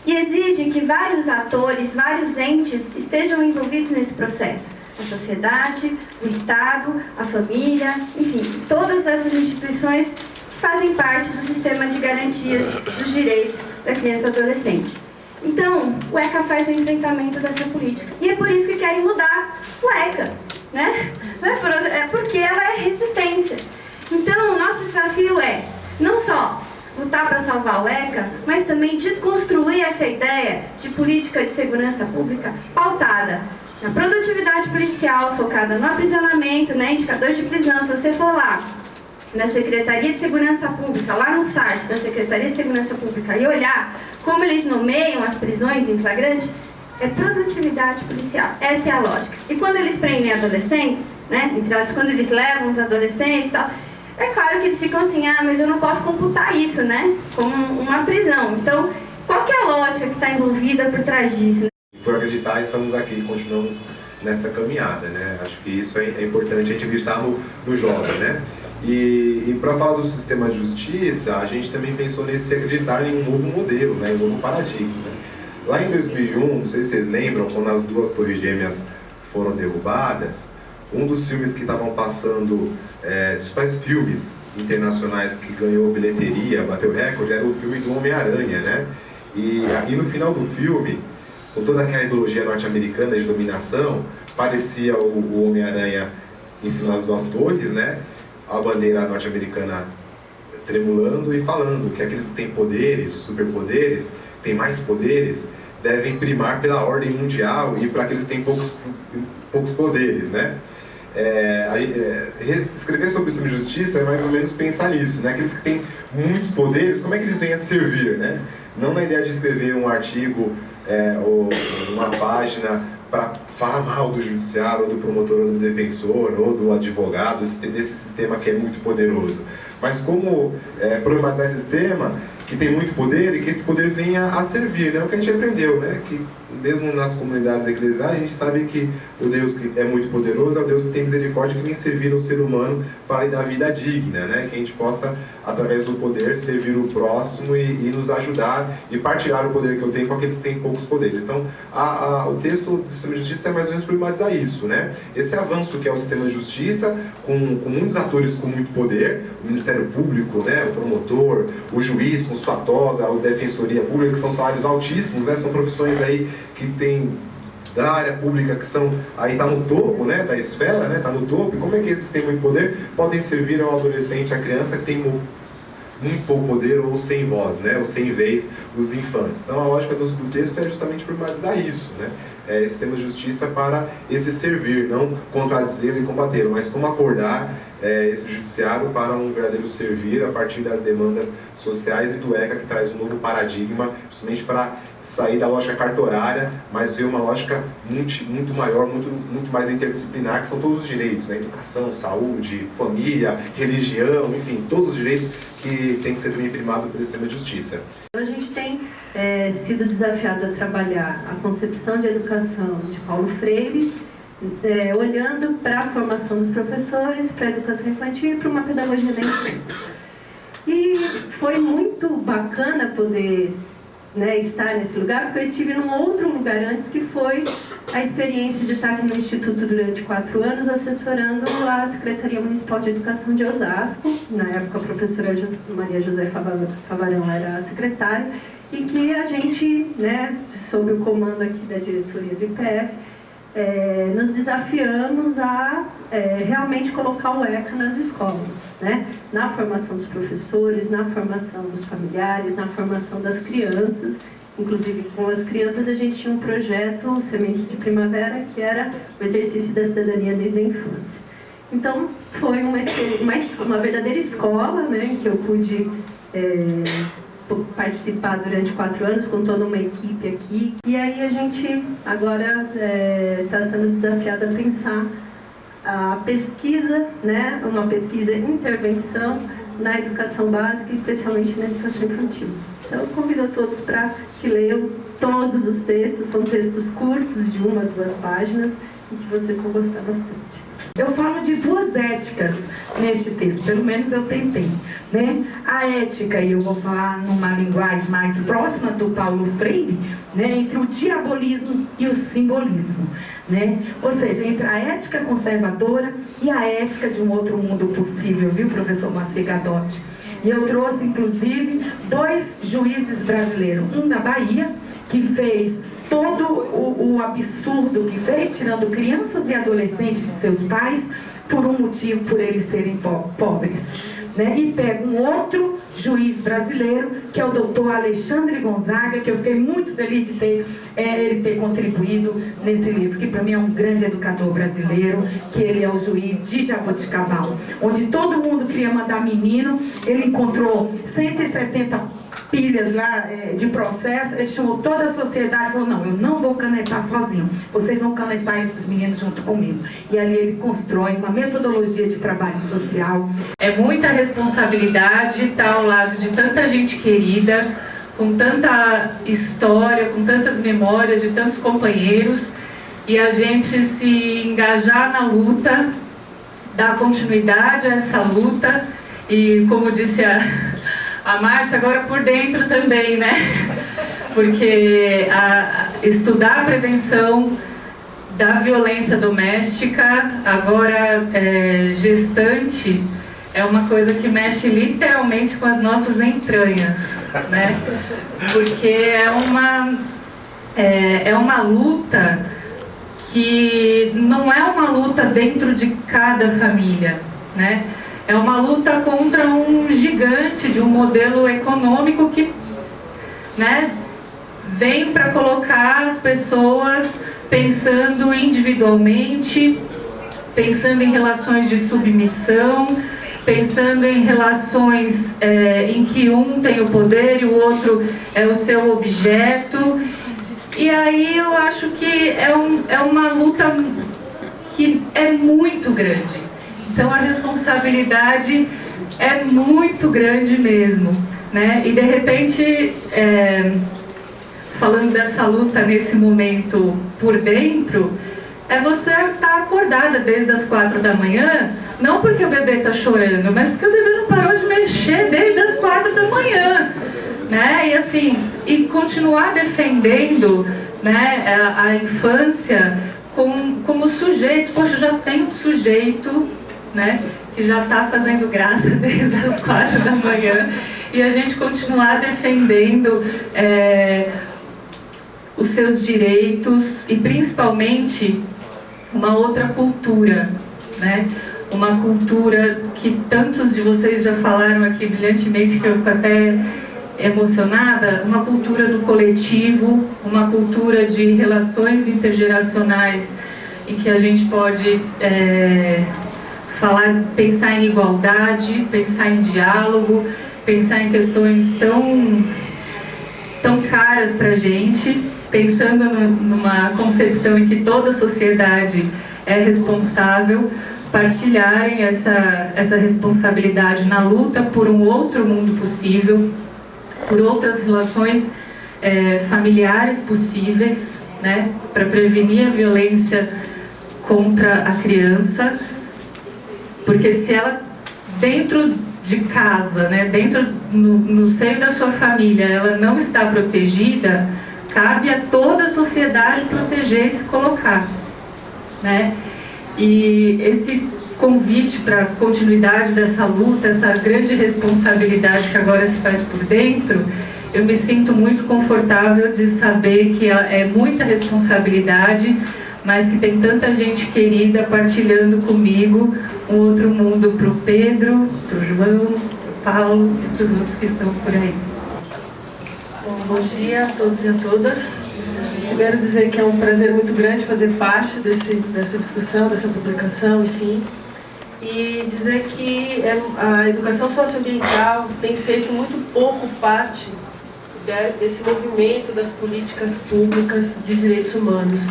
E exige que vários atores, vários entes estejam envolvidos nesse processo. A sociedade, o Estado, a família, enfim, todas essas instituições fazem parte do sistema de garantias dos direitos da criança e do adolescente. Então, o ECA faz o enfrentamento dessa política. E é por isso que querem mudar o ECA, né? Não é, por é porque ela é resistência. Então, o nosso desafio é, não só lutar para salvar o ECA, mas também desconstruir essa ideia de política de segurança pública pautada na produtividade policial, focada no aprisionamento, né, indicadores de prisão. Se você for lá na Secretaria de Segurança Pública, lá no site da Secretaria de Segurança Pública e olhar como eles nomeiam as prisões em flagrante, é produtividade policial. Essa é a lógica. E quando eles prendem adolescentes, né, quando eles levam os adolescentes e tal, é claro que eles ficam assim, ah, mas eu não posso computar isso, né? Como uma prisão. Então, qual que é a lógica que está envolvida por trás disso? Por acreditar, estamos aqui, continuamos nessa caminhada, né? Acho que isso é, é importante a gente acreditar no, no jovem, né? E, e para falar do sistema de justiça, a gente também pensou nesse acreditar em um novo modelo, né? um novo paradigma. Né? Lá em 2001, não sei se vocês lembram, quando as duas torres gêmeas foram derrubadas, um dos filmes que estavam passando, é, dos principais filmes internacionais que ganhou bilheteria, bateu recorde, era o filme do Homem-Aranha, né? E, e no final do filme, com toda aquela ideologia norte-americana de dominação, parecia o, o Homem-Aranha em cima das duas torres, né? A bandeira norte-americana tremulando e falando que aqueles que têm poderes, superpoderes, têm mais poderes, devem primar pela ordem mundial e para aqueles que têm poucos, poucos poderes, né? É, é, escrever sobre o sistema de justiça é mais ou menos pensar nisso, né? Aqueles que têm muitos poderes, como é que eles vêm a servir, né? Não na ideia de escrever um artigo é, ou uma página para falar mal do judiciário, ou do promotor, ou do defensor, ou do advogado, desse sistema que é muito poderoso. Mas como é, problematizar esse sistema que tem muito poder e que esse poder venha a servir, né? O que a gente aprendeu, né? Que mesmo nas comunidades eclesiais, a gente sabe que o Deus que é muito poderoso é o Deus que tem misericórdia, que vem servir ao ser humano para lhe dar vida digna, né? Que a gente possa, através do poder, servir o próximo e, e nos ajudar e partilhar o poder que eu tenho com aqueles que têm poucos poderes. Então, a, a, o texto do sistema de justiça é mais ou menos problematizar isso, né? Esse avanço que é o sistema de justiça, com, com muitos atores com muito poder, o Ministério Público, né? O promotor, o juiz com sua toga, a Defensoria Pública, que são salários altíssimos, né? São profissões aí que tem da área pública que são aí está no topo, né, da esfera, né, está no topo. Como é que esses têm muito poder podem servir ao adolescente, à criança que tem muito pouco poder ou sem voz, né, ou sem vez os infantes. Então a lógica do texto é justamente problematizar isso, né, é, esse sistema de justiça para esse servir, não contradizer e combater, mas como acordar é, esse judiciário para um verdadeiro servir a partir das demandas sociais e do ECA que traz um novo paradigma, justamente para sair da lógica cartorária, mas ver uma lógica muito, muito maior, muito, muito mais interdisciplinar, que são todos os direitos, né? educação, saúde, família, religião, enfim, todos os direitos que têm que ser também primados pelo sistema de justiça. A gente tem é, sido desafiado a trabalhar a concepção de educação de Paulo Freire, é, olhando para a formação dos professores, para a educação infantil e para uma pedagogia da infância. E foi muito bacana poder né, estar nesse lugar, porque eu estive num outro lugar antes, que foi a experiência de estar aqui no Instituto durante quatro anos, assessorando a Secretaria Municipal de Educação de Osasco. Na época, a professora Maria José Favarão era a secretária, e que a gente, né, sob o comando aqui da diretoria do IPF, é, nos desafiamos a é, realmente colocar o ECA nas escolas, né? na formação dos professores, na formação dos familiares, na formação das crianças inclusive com as crianças, a gente tinha um projeto, Sementes de Primavera, que era o exercício da cidadania desde a infância. Então, foi uma, uma, uma verdadeira escola, né, que eu pude é, participar durante quatro anos com toda uma equipe aqui. E aí a gente agora está é, sendo desafiado a pensar a pesquisa, né, uma pesquisa intervenção na educação básica, especialmente na educação infantil. Então, eu convido a todos para que leiam todos os textos, são textos curtos, de uma, duas páginas, e que vocês vão gostar bastante. Eu falo de duas éticas neste texto, pelo menos eu tentei. Né? A ética, e eu vou falar numa linguagem mais próxima do Paulo Freire, né? entre o diabolismo e o simbolismo. Né? Ou seja, entre a ética conservadora e a ética de um outro mundo possível, viu, professor Macegadotti? E eu trouxe, inclusive, dois juízes brasileiros, um da Bahia, que fez todo o, o absurdo que fez, tirando crianças e adolescentes de seus pais, por um motivo, por eles serem po pobres. Né? E pega um outro juiz brasileiro, que é o doutor Alexandre Gonzaga, que eu fiquei muito feliz de ter é, ele ter contribuído nesse livro, que para mim é um grande educador brasileiro, que ele é o juiz de Jaboticabal, onde todo mundo queria mandar menino, ele encontrou 170 pilhas lá é, de processo, ele chamou toda a sociedade e falou, não, eu não vou canetar sozinho, vocês vão canetar esses meninos junto comigo. E ali ele constrói uma metodologia de trabalho social. É muita responsabilidade estar ao lado de tanta gente querida, com tanta história, com tantas memórias de tantos companheiros, e a gente se engajar na luta, dar continuidade a essa luta, e como disse a a Márcia agora por dentro também, né? Porque a, estudar a prevenção da violência doméstica, agora é, gestante, é uma coisa que mexe literalmente com as nossas entranhas, né? Porque é uma, é, é uma luta que não é uma luta dentro de cada família, né? É uma luta contra um gigante de um modelo econômico que né, vem para colocar as pessoas pensando individualmente, pensando em relações de submissão, pensando em relações é, em que um tem o poder e o outro é o seu objeto. E aí eu acho que é, um, é uma luta que é muito grande. Então a responsabilidade é muito grande mesmo. Né? E de repente, é, falando dessa luta nesse momento por dentro, é você estar tá acordada desde as quatro da manhã, não porque o bebê está chorando, mas porque o bebê não parou de mexer desde as quatro da manhã. Né? E assim, e continuar defendendo né, a, a infância com, como sujeitos. Poxa, já tem um sujeito né? que já está fazendo graça *laughs* desde as quatro da manhã, e a gente continuar defendendo é, os seus direitos e principalmente uma outra cultura, né? uma cultura que tantos de vocês já falaram aqui brilhantemente, que eu fico até emocionada, uma cultura do coletivo, uma cultura de relações intergeracionais em que a gente pode é, falar, pensar em igualdade, pensar em diálogo, pensar em questões tão, tão caras para a gente, pensando no, numa concepção em que toda a sociedade é responsável, partilharem essa, essa responsabilidade na luta por um outro mundo possível, por outras relações é, familiares possíveis, né, para prevenir a violência contra a criança, porque se ela, dentro de casa, né, dentro, no, no seio da sua família, ela não está protegida, cabe a toda a sociedade proteger e se colocar. Né? E esse convite para a continuidade dessa luta, essa grande responsabilidade que agora se faz por dentro, eu me sinto muito confortável de saber que é muita responsabilidade, mas que tem tanta gente querida partilhando comigo um outro mundo para o Pedro, para o João, para o Paulo e para os outros que estão por aí. Bom, dia a todos e a todas. Primeiro dizer que é um prazer muito grande fazer parte desse, dessa discussão, dessa publicação, enfim. E dizer que é, a educação socioambiental tem feito muito pouco parte desse movimento das políticas públicas de direitos humanos.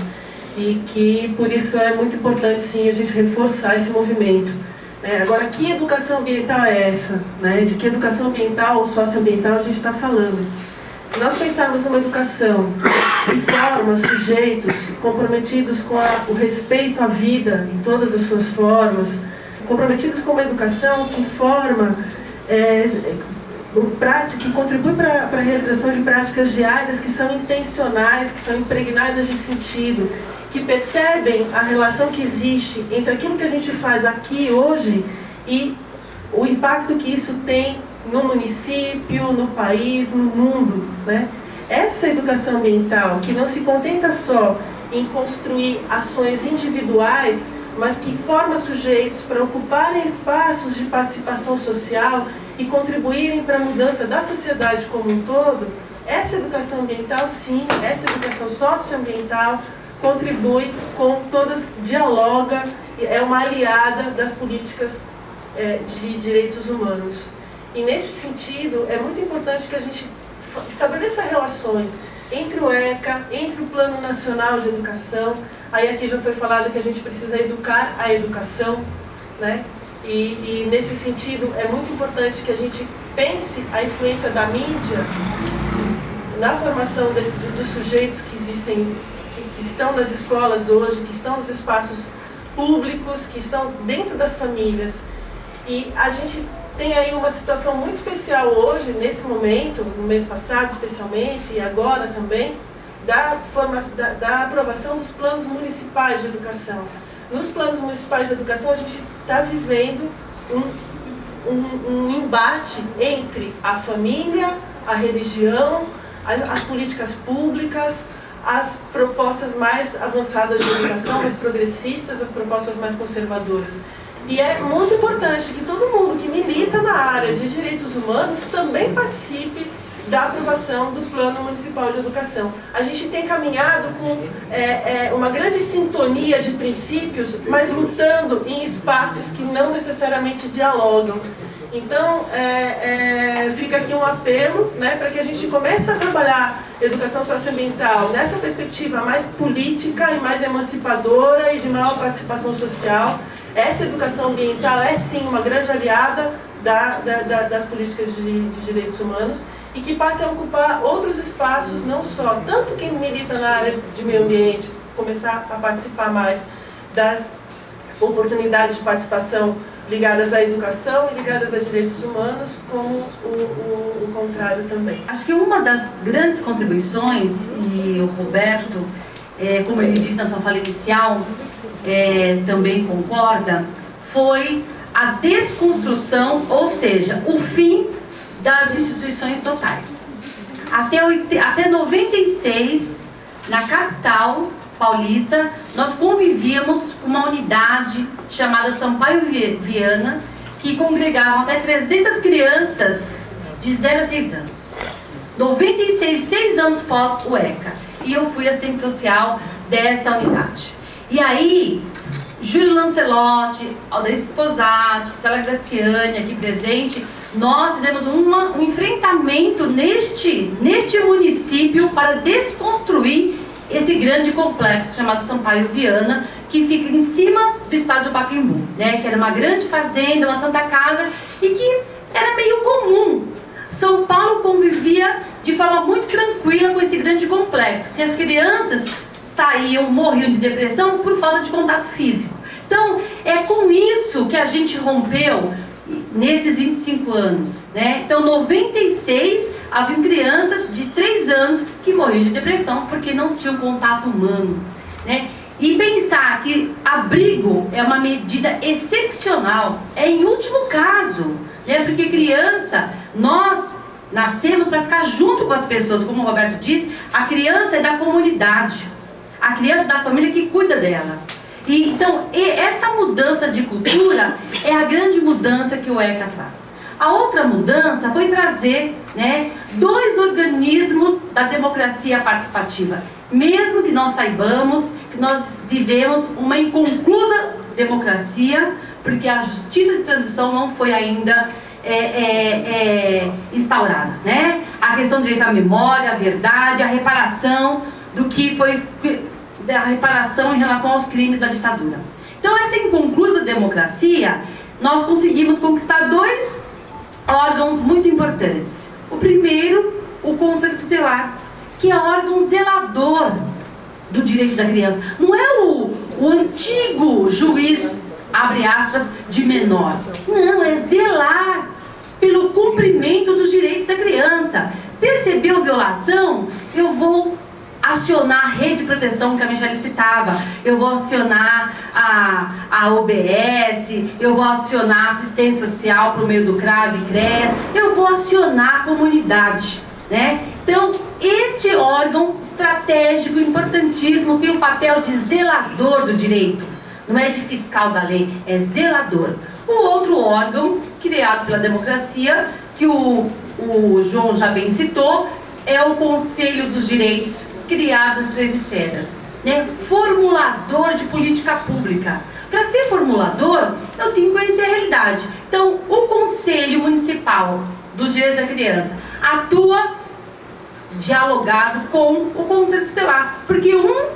E que por isso é muito importante sim a gente reforçar esse movimento. É, agora, que educação ambiental é essa? Né? De que educação ambiental ou socioambiental a gente está falando? Se nós pensarmos numa educação que forma sujeitos comprometidos com a, o respeito à vida em todas as suas formas, comprometidos com uma educação que forma, é, que contribui para a realização de práticas diárias que são intencionais, que são impregnadas de sentido, que percebem a relação que existe entre aquilo que a gente faz aqui hoje e o impacto que isso tem no município, no país, no mundo. Né? Essa educação ambiental, que não se contenta só em construir ações individuais, mas que forma sujeitos para ocuparem espaços de participação social e contribuírem para a mudança da sociedade como um todo, essa educação ambiental, sim, essa educação socioambiental, contribui com todas, dialoga, é uma aliada das políticas é, de direitos humanos. E nesse sentido, é muito importante que a gente estabeleça relações entre o ECA, entre o Plano Nacional de Educação, aí aqui já foi falado que a gente precisa educar a educação, né? E, e nesse sentido, é muito importante que a gente pense a influência da mídia na formação desse, dos sujeitos que existem que estão nas escolas hoje, que estão nos espaços públicos, que estão dentro das famílias. E a gente tem aí uma situação muito especial hoje, nesse momento, no mês passado especialmente, e agora também, da, da, da aprovação dos planos municipais de educação. Nos planos municipais de educação, a gente está vivendo um, um, um embate entre a família, a religião, as políticas públicas, as propostas mais avançadas de educação, mais progressistas, as propostas mais conservadoras. E é muito importante que todo mundo que milita na área de direitos humanos também participe da aprovação do Plano Municipal de Educação. A gente tem caminhado com é, é, uma grande sintonia de princípios, mas lutando em espaços que não necessariamente dialogam. Então, é, é, fica aqui um apelo né, para que a gente comece a trabalhar educação socioambiental nessa perspectiva mais política e mais emancipadora e de maior participação social. Essa educação ambiental é sim uma grande aliada da, da, da, das políticas de, de direitos humanos e que passe a ocupar outros espaços, não só, tanto quem milita na área de meio ambiente, começar a participar mais das oportunidades de participação ligadas à educação e ligadas a direitos humanos, como o, o, o, contrário também. Acho que uma das grandes contribuições, e o Roberto, é, como ele disse na sua fala inicial, é, também concorda, foi a desconstrução, ou seja, o fim das instituições totais. Até, até 96, na capital, paulista, nós convivíamos com uma unidade chamada Sampaio Viana, que congregavam até 300 crianças de 0 a 6 anos. 96, 6 anos pós o ECA. E eu fui assistente social desta unidade. E aí, Júlio Lancelotti, Aldair Sposati, Célia Graciani aqui presente, nós fizemos uma, um enfrentamento neste, neste município para desconstruir esse grande complexo chamado Sampaio Viana, que fica em cima do estado do Pacaembu, né? que era uma grande fazenda, uma santa casa, e que era meio comum. São Paulo convivia de forma muito tranquila com esse grande complexo, que as crianças saíam, morriam de depressão por falta de contato físico. Então, é com isso que a gente rompeu nesses 25 anos, né? Então, 96 haviam crianças de 3 anos que morriam de depressão porque não tinham contato humano, né? E pensar que abrigo é uma medida excepcional, é em último caso, né? Porque criança, nós nascemos para ficar junto com as pessoas, como o Roberto disse, a criança é da comunidade, a criança da família que cuida dela. E, então, esta mudança de cultura é a grande mudança que o ECA traz. A outra mudança foi trazer né, dois organismos da democracia participativa. Mesmo que nós saibamos que nós vivemos uma inconclusa democracia, porque a justiça de transição não foi ainda é, é, é, instaurada. Né? A questão do direito à memória, à verdade, a reparação do que foi da reparação em relação aos crimes da ditadura. Então, essa inconclusa democracia, nós conseguimos conquistar dois órgãos muito importantes. O primeiro, o Conselho Tutelar, que é órgão zelador do direito da criança. Não é o, o antigo juiz, abre aspas, de menor. Não, é zelar pelo cumprimento dos direitos da criança. Percebeu violação? Eu vou acionar a rede de proteção que a Michelle citava, eu vou acionar a, a OBS, eu vou acionar assistência social por meio do CRAS e CRES, eu vou acionar a comunidade. Né? Então, este órgão estratégico, importantíssimo, tem o um papel de zelador do direito. Não é de fiscal da lei, é zelador. O outro órgão, criado pela democracia, que o, o João já bem citou, é o Conselho dos Direitos criadas 13 cenas. Né? Formulador de política pública. Para ser formulador, eu tenho que conhecer a realidade. Então, o Conselho Municipal dos Direitos da Criança atua dialogado com o Conselho Tutelar, porque um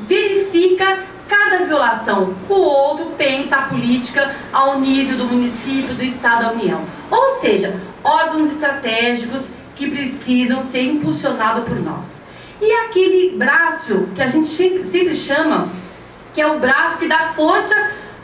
verifica cada violação, o outro pensa a política ao nível do município, do Estado, da União. Ou seja, órgãos estratégicos que precisam ser impulsionados por nós. E aquele braço que a gente sempre chama, que é o braço que dá força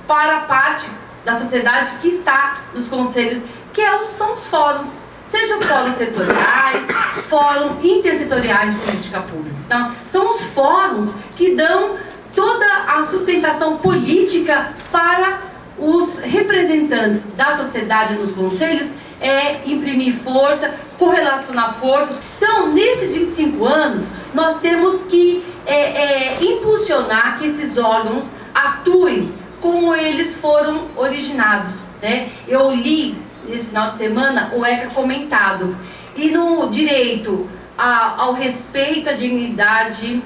para a parte da sociedade que está nos conselhos, que é os, são os fóruns. Sejam fóruns setoriais, fóruns intersetoriais de política pública. Então, são os fóruns que dão toda a sustentação política para os representantes da sociedade nos conselhos é imprimir força, correlacionar forças. Então, nesses 25 anos, nós temos que é, é, impulsionar que esses órgãos atuem como eles foram originados. Né? Eu li nesse final de semana o ECA comentado. E no direito a, ao respeito à dignidade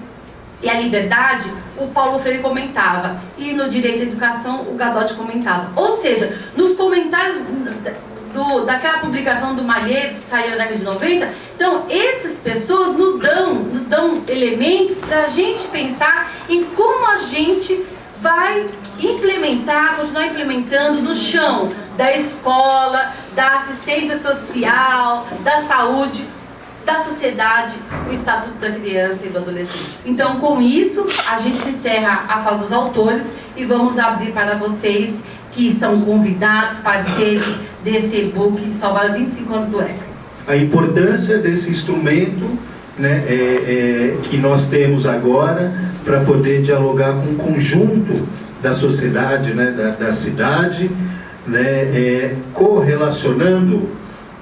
e à liberdade, o Paulo Freire comentava. E no direito à educação, o Gadotti comentava. Ou seja, nos comentários do, daquela publicação do Malheiros, que saiu na década de 90. Então, essas pessoas nos dão, nos dão elementos para a gente pensar em como a gente vai implementar, continuar implementando no chão da escola, da assistência social, da saúde, da sociedade, o Estatuto da Criança e do Adolescente. Então, com isso, a gente encerra a fala dos autores e vamos abrir para vocês que são convidados, parceiros desse e-book Salvar 25 anos do ECA. A importância desse instrumento né, é, é, que nós temos agora para poder dialogar com o conjunto da sociedade, né, da, da cidade, né, é, correlacionando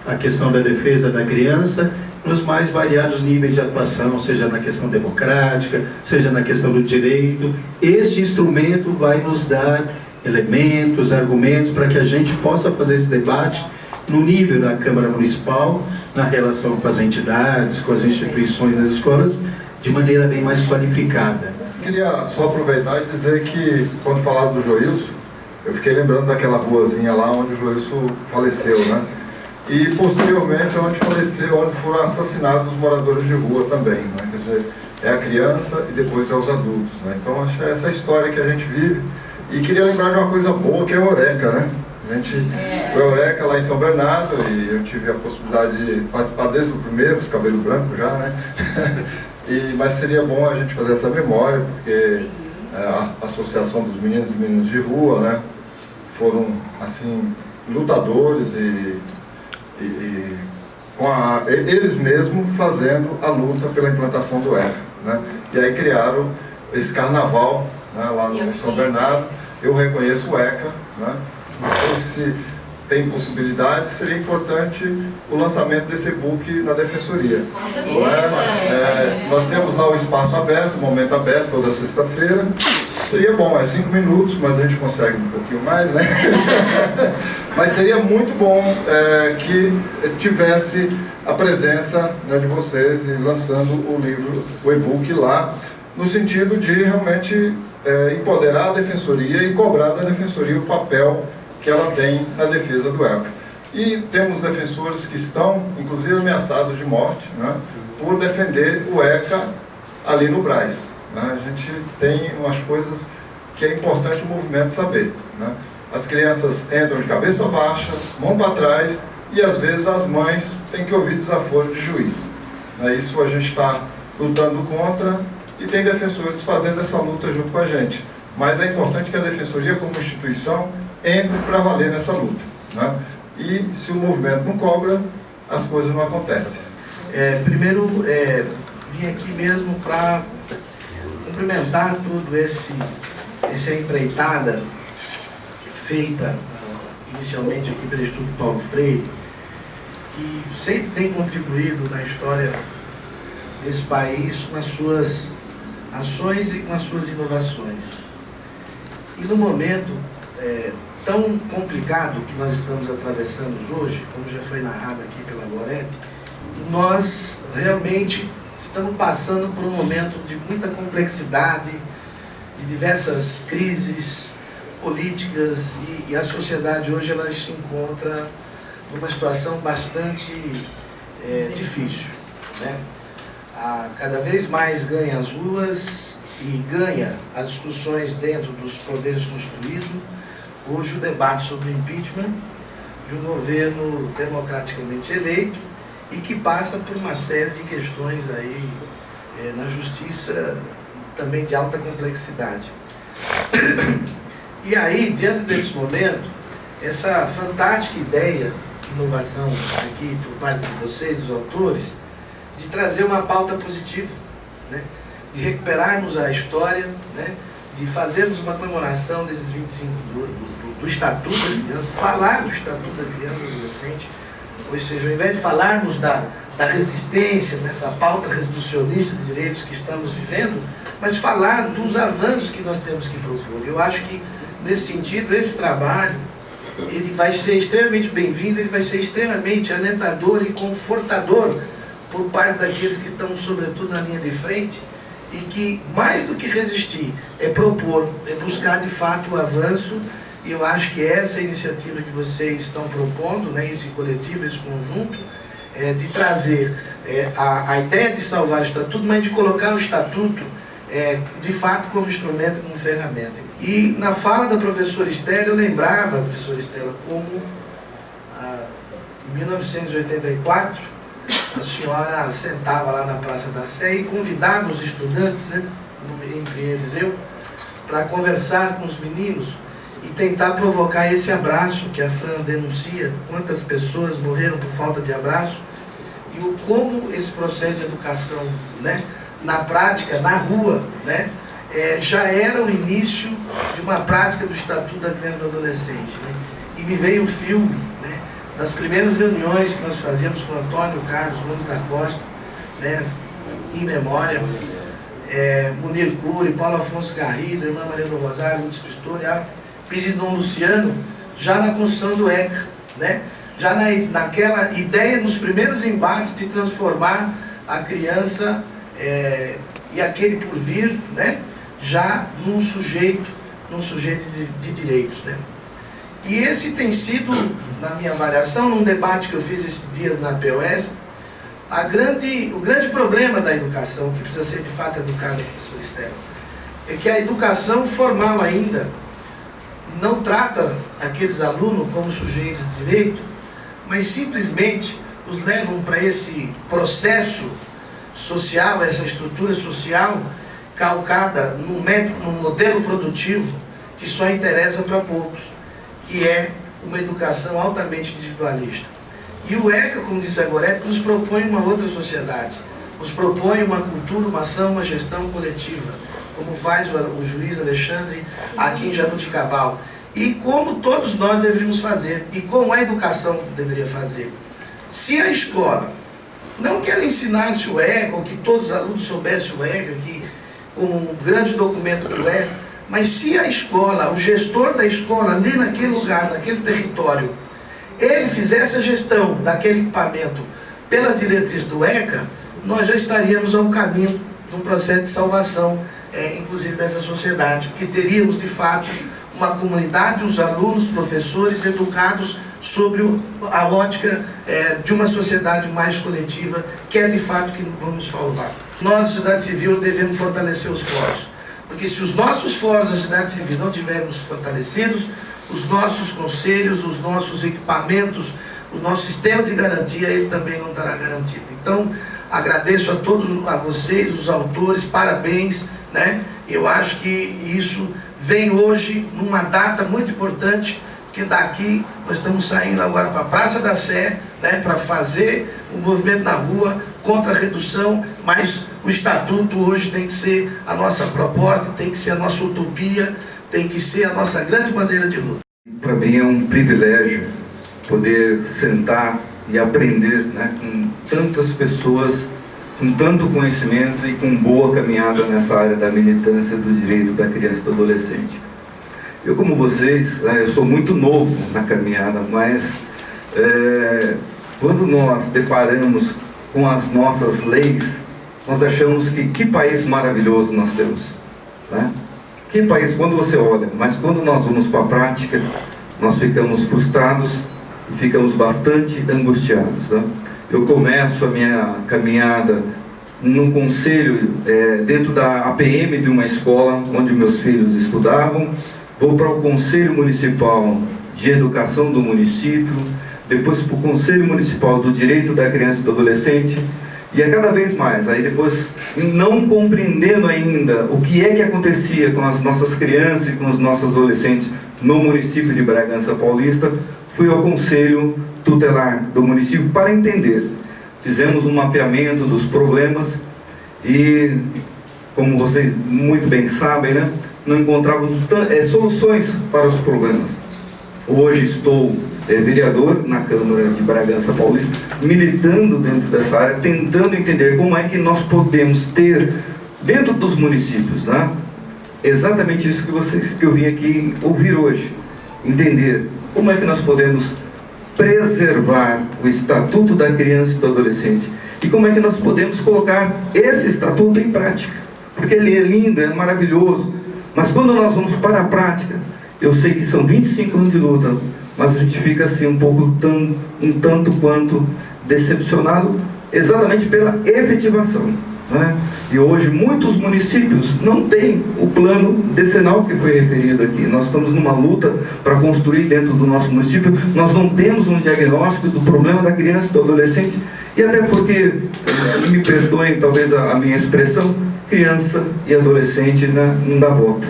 a questão da defesa da criança nos mais variados níveis de atuação, seja na questão democrática, seja na questão do direito. Este instrumento vai nos dar elementos, argumentos, para que a gente possa fazer esse debate no nível da Câmara Municipal, na relação com as entidades, com as instituições das escolas, de maneira bem mais qualificada. Queria só aproveitar e dizer que, quando falava do Joilson, eu fiquei lembrando daquela ruazinha lá onde o Joilson faleceu, né? E, posteriormente, onde faleceu, onde foram assassinados os moradores de rua também, né? Quer dizer, é a criança e depois é os adultos, né? Então, acho que é essa história que a gente vive e queria lembrar de uma coisa boa que é o Eureka, né? A gente, é. O Eureka lá em São Bernardo, e eu tive a possibilidade de participar desde o primeiro, os cabelos brancos já, né? *laughs* e, mas seria bom a gente fazer essa memória, porque é, a Associação dos Meninos e Meninas de Rua, né? Foram, assim, lutadores e, e, e com a, eles mesmos fazendo a luta pela implantação do ECA, né? E aí criaram esse carnaval né, lá no São Bernardo. Eu reconheço o ECA, né, sei se tem possibilidade, seria importante o lançamento desse e-book na Defensoria. É? É, nós temos lá o espaço aberto, o momento aberto, toda sexta-feira, Seria bom, é cinco minutos, mas a gente consegue um pouquinho mais, né? *laughs* mas seria muito bom é, que tivesse a presença né, de vocês e lançando o livro, o e-book lá, no sentido de realmente é, empoderar a defensoria e cobrar da defensoria o papel que ela tem na defesa do ECA. E temos defensores que estão, inclusive, ameaçados de morte, né, por defender o ECA ali no Braz. Né? A gente tem umas coisas que é importante o movimento saber. Né? As crianças entram de cabeça baixa, mão para trás, e às vezes as mães têm que ouvir desaforo de juiz. Né? Isso a gente está lutando contra e tem defensores fazendo essa luta junto com a gente. Mas é importante que a defensoria, como instituição, entre para valer nessa luta. Né? E se o movimento não cobra, as coisas não acontecem. É, primeiro, é, vim aqui mesmo para cumprimentar tudo esse essa empreitada feita uh, inicialmente aqui pelo Instituto Paulo Freire, que sempre tem contribuído na história desse país com as suas ações e com as suas inovações. E no momento é, tão complicado que nós estamos atravessando hoje, como já foi narrado aqui pela Gorete, nós realmente estamos passando por um momento de muita complexidade, de diversas crises políticas e, e, a sociedade hoje ela se encontra numa situação bastante é, difícil. Né? A, cada vez mais ganha as ruas e ganha as discussões dentro dos poderes construídos. Hoje o debate sobre impeachment de um governo democraticamente eleito e que passa por uma série de questões aí é, na justiça também de alta complexidade. *coughs* E aí, diante desse momento, essa fantástica ideia, inovação aqui por parte de vocês, os autores, de trazer uma pauta positiva, né? de recuperarmos a história, né? de fazermos uma comemoração desses 25 do, do, do Estatuto da Criança, falar do Estatuto da Criança e Adolescente, ou seja, ao invés de falarmos da, da resistência, dessa pauta reducionista de direitos que estamos vivendo, mas falar dos avanços que nós temos que propor. Eu acho que, nesse sentido, esse trabalho ele vai ser extremamente bem-vindo, ele vai ser extremamente alentador e confortador por parte daqueles que estão, sobretudo, na linha de frente e que, mais do que resistir, é propor, é buscar, de fato, o avanço e eu acho que essa iniciativa que vocês estão propondo, né, esse coletivo, esse conjunto, é, de trazer é, a, a ideia de salvar o Estatuto, mas de colocar o Estatuto é, de fato como instrumento, como ferramenta. E na fala da professora Estela, eu lembrava, professora Estela, como ah, em 1984 a senhora sentava lá na Praça da Sé e convidava os estudantes, né, entre eles eu, para conversar com os meninos e tentar provocar esse abraço que a Fran denuncia, quantas pessoas morreram por falta de abraço, e o como esse processo de educação, né, na prática, na rua, né, é, já era o início de uma prática do Estatuto da Criança e do Adolescente. Né? E me veio o filme das primeiras reuniões que nós fazíamos com Antônio Carlos Gomes da Costa, né, em memória, é, Munir Cury, Paulo Afonso Garrido, Irmã Maria do Rosário, Lutz Pistori, a de Dom Luciano, já na construção do ECA, né? já na, naquela ideia, nos primeiros embates de transformar a criança é, e aquele por vir, né, já num sujeito, num sujeito de, de direitos. Né. E esse tem sido, na minha avaliação, num debate que eu fiz esses dias na POS, a grande, o grande problema da educação, que precisa ser de fato educada, professor Estela, é que a educação formal ainda não trata aqueles alunos como sujeitos de direito, mas simplesmente os levam para esse processo social, essa estrutura social calcada num, método, num modelo produtivo que só interessa para poucos, que é uma educação altamente individualista. E o ECA, como disse a Gorete, nos propõe uma outra sociedade, nos propõe uma cultura, uma ação, uma gestão coletiva, como faz o, juiz Alexandre aqui em Jabuticabal, e como todos nós deveríamos fazer, e como a educação deveria fazer. Se a escola não que ela ensinasse o ECA, ou que todos os alunos soubessem o ECA, que, como um grande documento que é, Mas se a escola, o gestor da escola, ali naquele lugar, naquele território, ele fizesse a gestão daquele equipamento pelas diretrizes do ECA, nós já estaríamos ao caminho de um processo de salvação, é, inclusive dessa sociedade, porque teríamos, de fato, uma comunidade, os alunos, professores educados sobre a ótica é, de uma sociedade mais coletiva, que é de fato que vamos salvar. Nós, sociedade civil, devemos fortalecer os fóruns, porque se os nossos fóruns da sociedade civil não tivermos fortalecidos, os nossos conselhos, os nossos equipamentos, o nosso sistema de garantia, ele também não estará garantido. Então, agradeço a todos, a vocês, os autores, parabéns, né? Eu acho que isso vem hoje numa data muito importante, porque daqui nós estamos saindo agora para a Praça da Sé, né, para fazer o um movimento na rua contra a redução, mas o Estatuto hoje tem que ser a nossa proposta, tem que ser a nossa utopia, tem que ser a nossa grande bandeira de luta. Para mim é um privilégio poder sentar e aprender né, com tantas pessoas com tanto conhecimento e com boa caminhada nessa área da militância do direito da criança e do adolescente. Eu, como vocês, né, eu sou muito novo na caminhada, mas é, quando nós deparamos com as nossas leis, nós achamos que que país maravilhoso nós temos. Né? Que país, quando você olha, mas quando nós vamos para a prática, nós ficamos frustrados e ficamos bastante angustiados. Né? Eu começo a minha caminhada num conselho é, dentro da APM de uma escola onde meus filhos estudavam, vou para o Conselho Municipal de Educação do município, depois para o Conselho Municipal do Direito da Criança e do Adolescente, e é cada vez mais, aí depois, não compreendendo ainda o que é que acontecia com as nossas crianças e com os nossos adolescentes no município de Bragança Paulista, fui ao Conselho Tutelar do município para entender. Fizemos um mapeamento dos problemas e, como vocês muito bem sabem, né, não encontrávamos é, soluções para os problemas. Hoje estou é, vereador na Câmara de Bragança Paulista, militando dentro dessa área, tentando entender como é que nós podemos ter, dentro dos municípios, né, exatamente isso que, vocês, que eu vim aqui ouvir hoje, entender como é que nós podemos preservar o Estatuto da Criança e do Adolescente e como é que nós podemos colocar esse Estatuto em prática. Porque ele é lindo, é maravilhoso, mas quando nós vamos para a prática, eu sei que são 25 anos de luta, mas a gente fica assim um pouco, tão, um tanto quanto decepcionado exatamente pela efetivação. Né? E hoje muitos municípios não têm o plano decenal que foi referido aqui. Nós estamos numa luta para construir dentro do nosso município. Nós não temos um diagnóstico do problema da criança e do adolescente. E até porque, me perdoem talvez a, minha expressão, criança e adolescente né, não dá volta.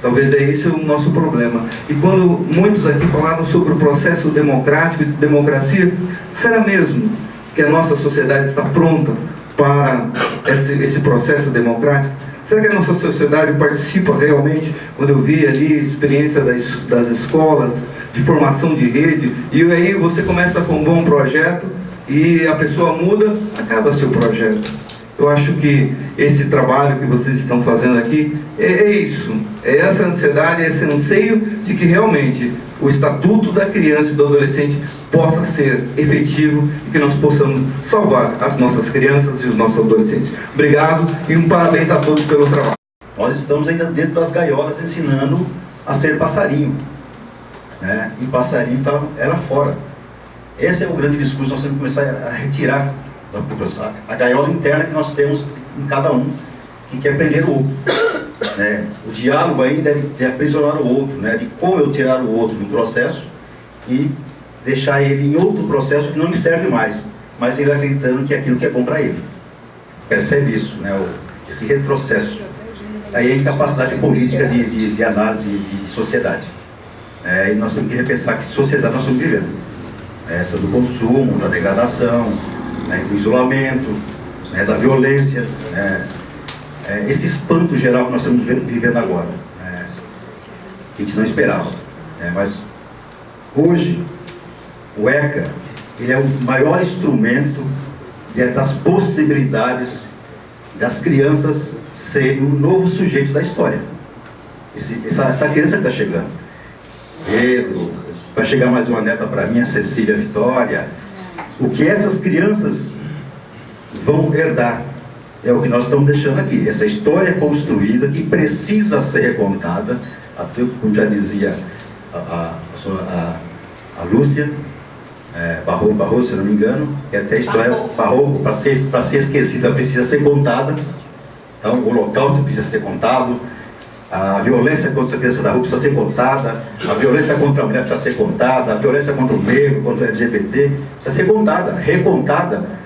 Talvez é esse o nosso problema. E quando muitos aqui falaram sobre o processo democrático de democracia, será mesmo que a nossa sociedade está pronta para esse, esse processo democrático? Será que a nossa sociedade participa realmente, quando eu vi ali a experiência das, das escolas, de formação de rede, e aí você começa com um bom projeto, e a pessoa muda, acaba seu projeto. Eu acho que esse trabalho que vocês estão fazendo aqui é, é isso, é essa ansiedade, esse anseio de que realmente o Estatuto da Criança e do Adolescente possa ser efetivo e que nós possamos salvar as nossas crianças e os nossos adolescentes. Obrigado e um parabéns a todos pelo trabalho. Nós estamos ainda dentro das gaiolas ensinando a ser passarinho. Né? E passarinho é lá fora. Esse é o grande discurso, nós temos que começar a retirar da população, a gaiola interna que nós temos em cada um, que quer prender o outro. Né? O diálogo aí deve, deve aprisionar o outro, né? de como eu tirar o outro de um processo e deixar ele em outro processo que não lhe serve mais, mas ele acreditando que é aquilo que é bom para ele. Percebe isso, né? O, esse retrocesso. Aí é a incapacidade política de, de, de análise de, de sociedade. É, e nós temos que repensar que sociedade nós estamos vivendo. É essa do consumo, da degradação, né, do isolamento, né, da violência, né, é, esse espanto geral que nós estamos vivendo agora. Né, que a gente não esperava. Né, mas hoje o ECA ele é o maior instrumento das possibilidades das crianças serem o novo sujeito da história. esse, essa, essa criança que está chegando. Pedro, vai chegar mais uma neta para mim, a Cecília Vitória. O que essas crianças vão herdar é o que nós estamos deixando aqui. Essa história construída que precisa ser recontada, até como já dizia a, a, a, a Lúcia, é, Barroco, Barroco, se não me engano, e até a história Barroco, para ser, ser esquecida, precisa ser contada. Então, o holocausto precisa ser contado, a violência contra a criança da rua precisa ser contada, a violência contra a mulher precisa ser contada, a violência contra o negro, contra o LGBT, precisa ser contada, recontada,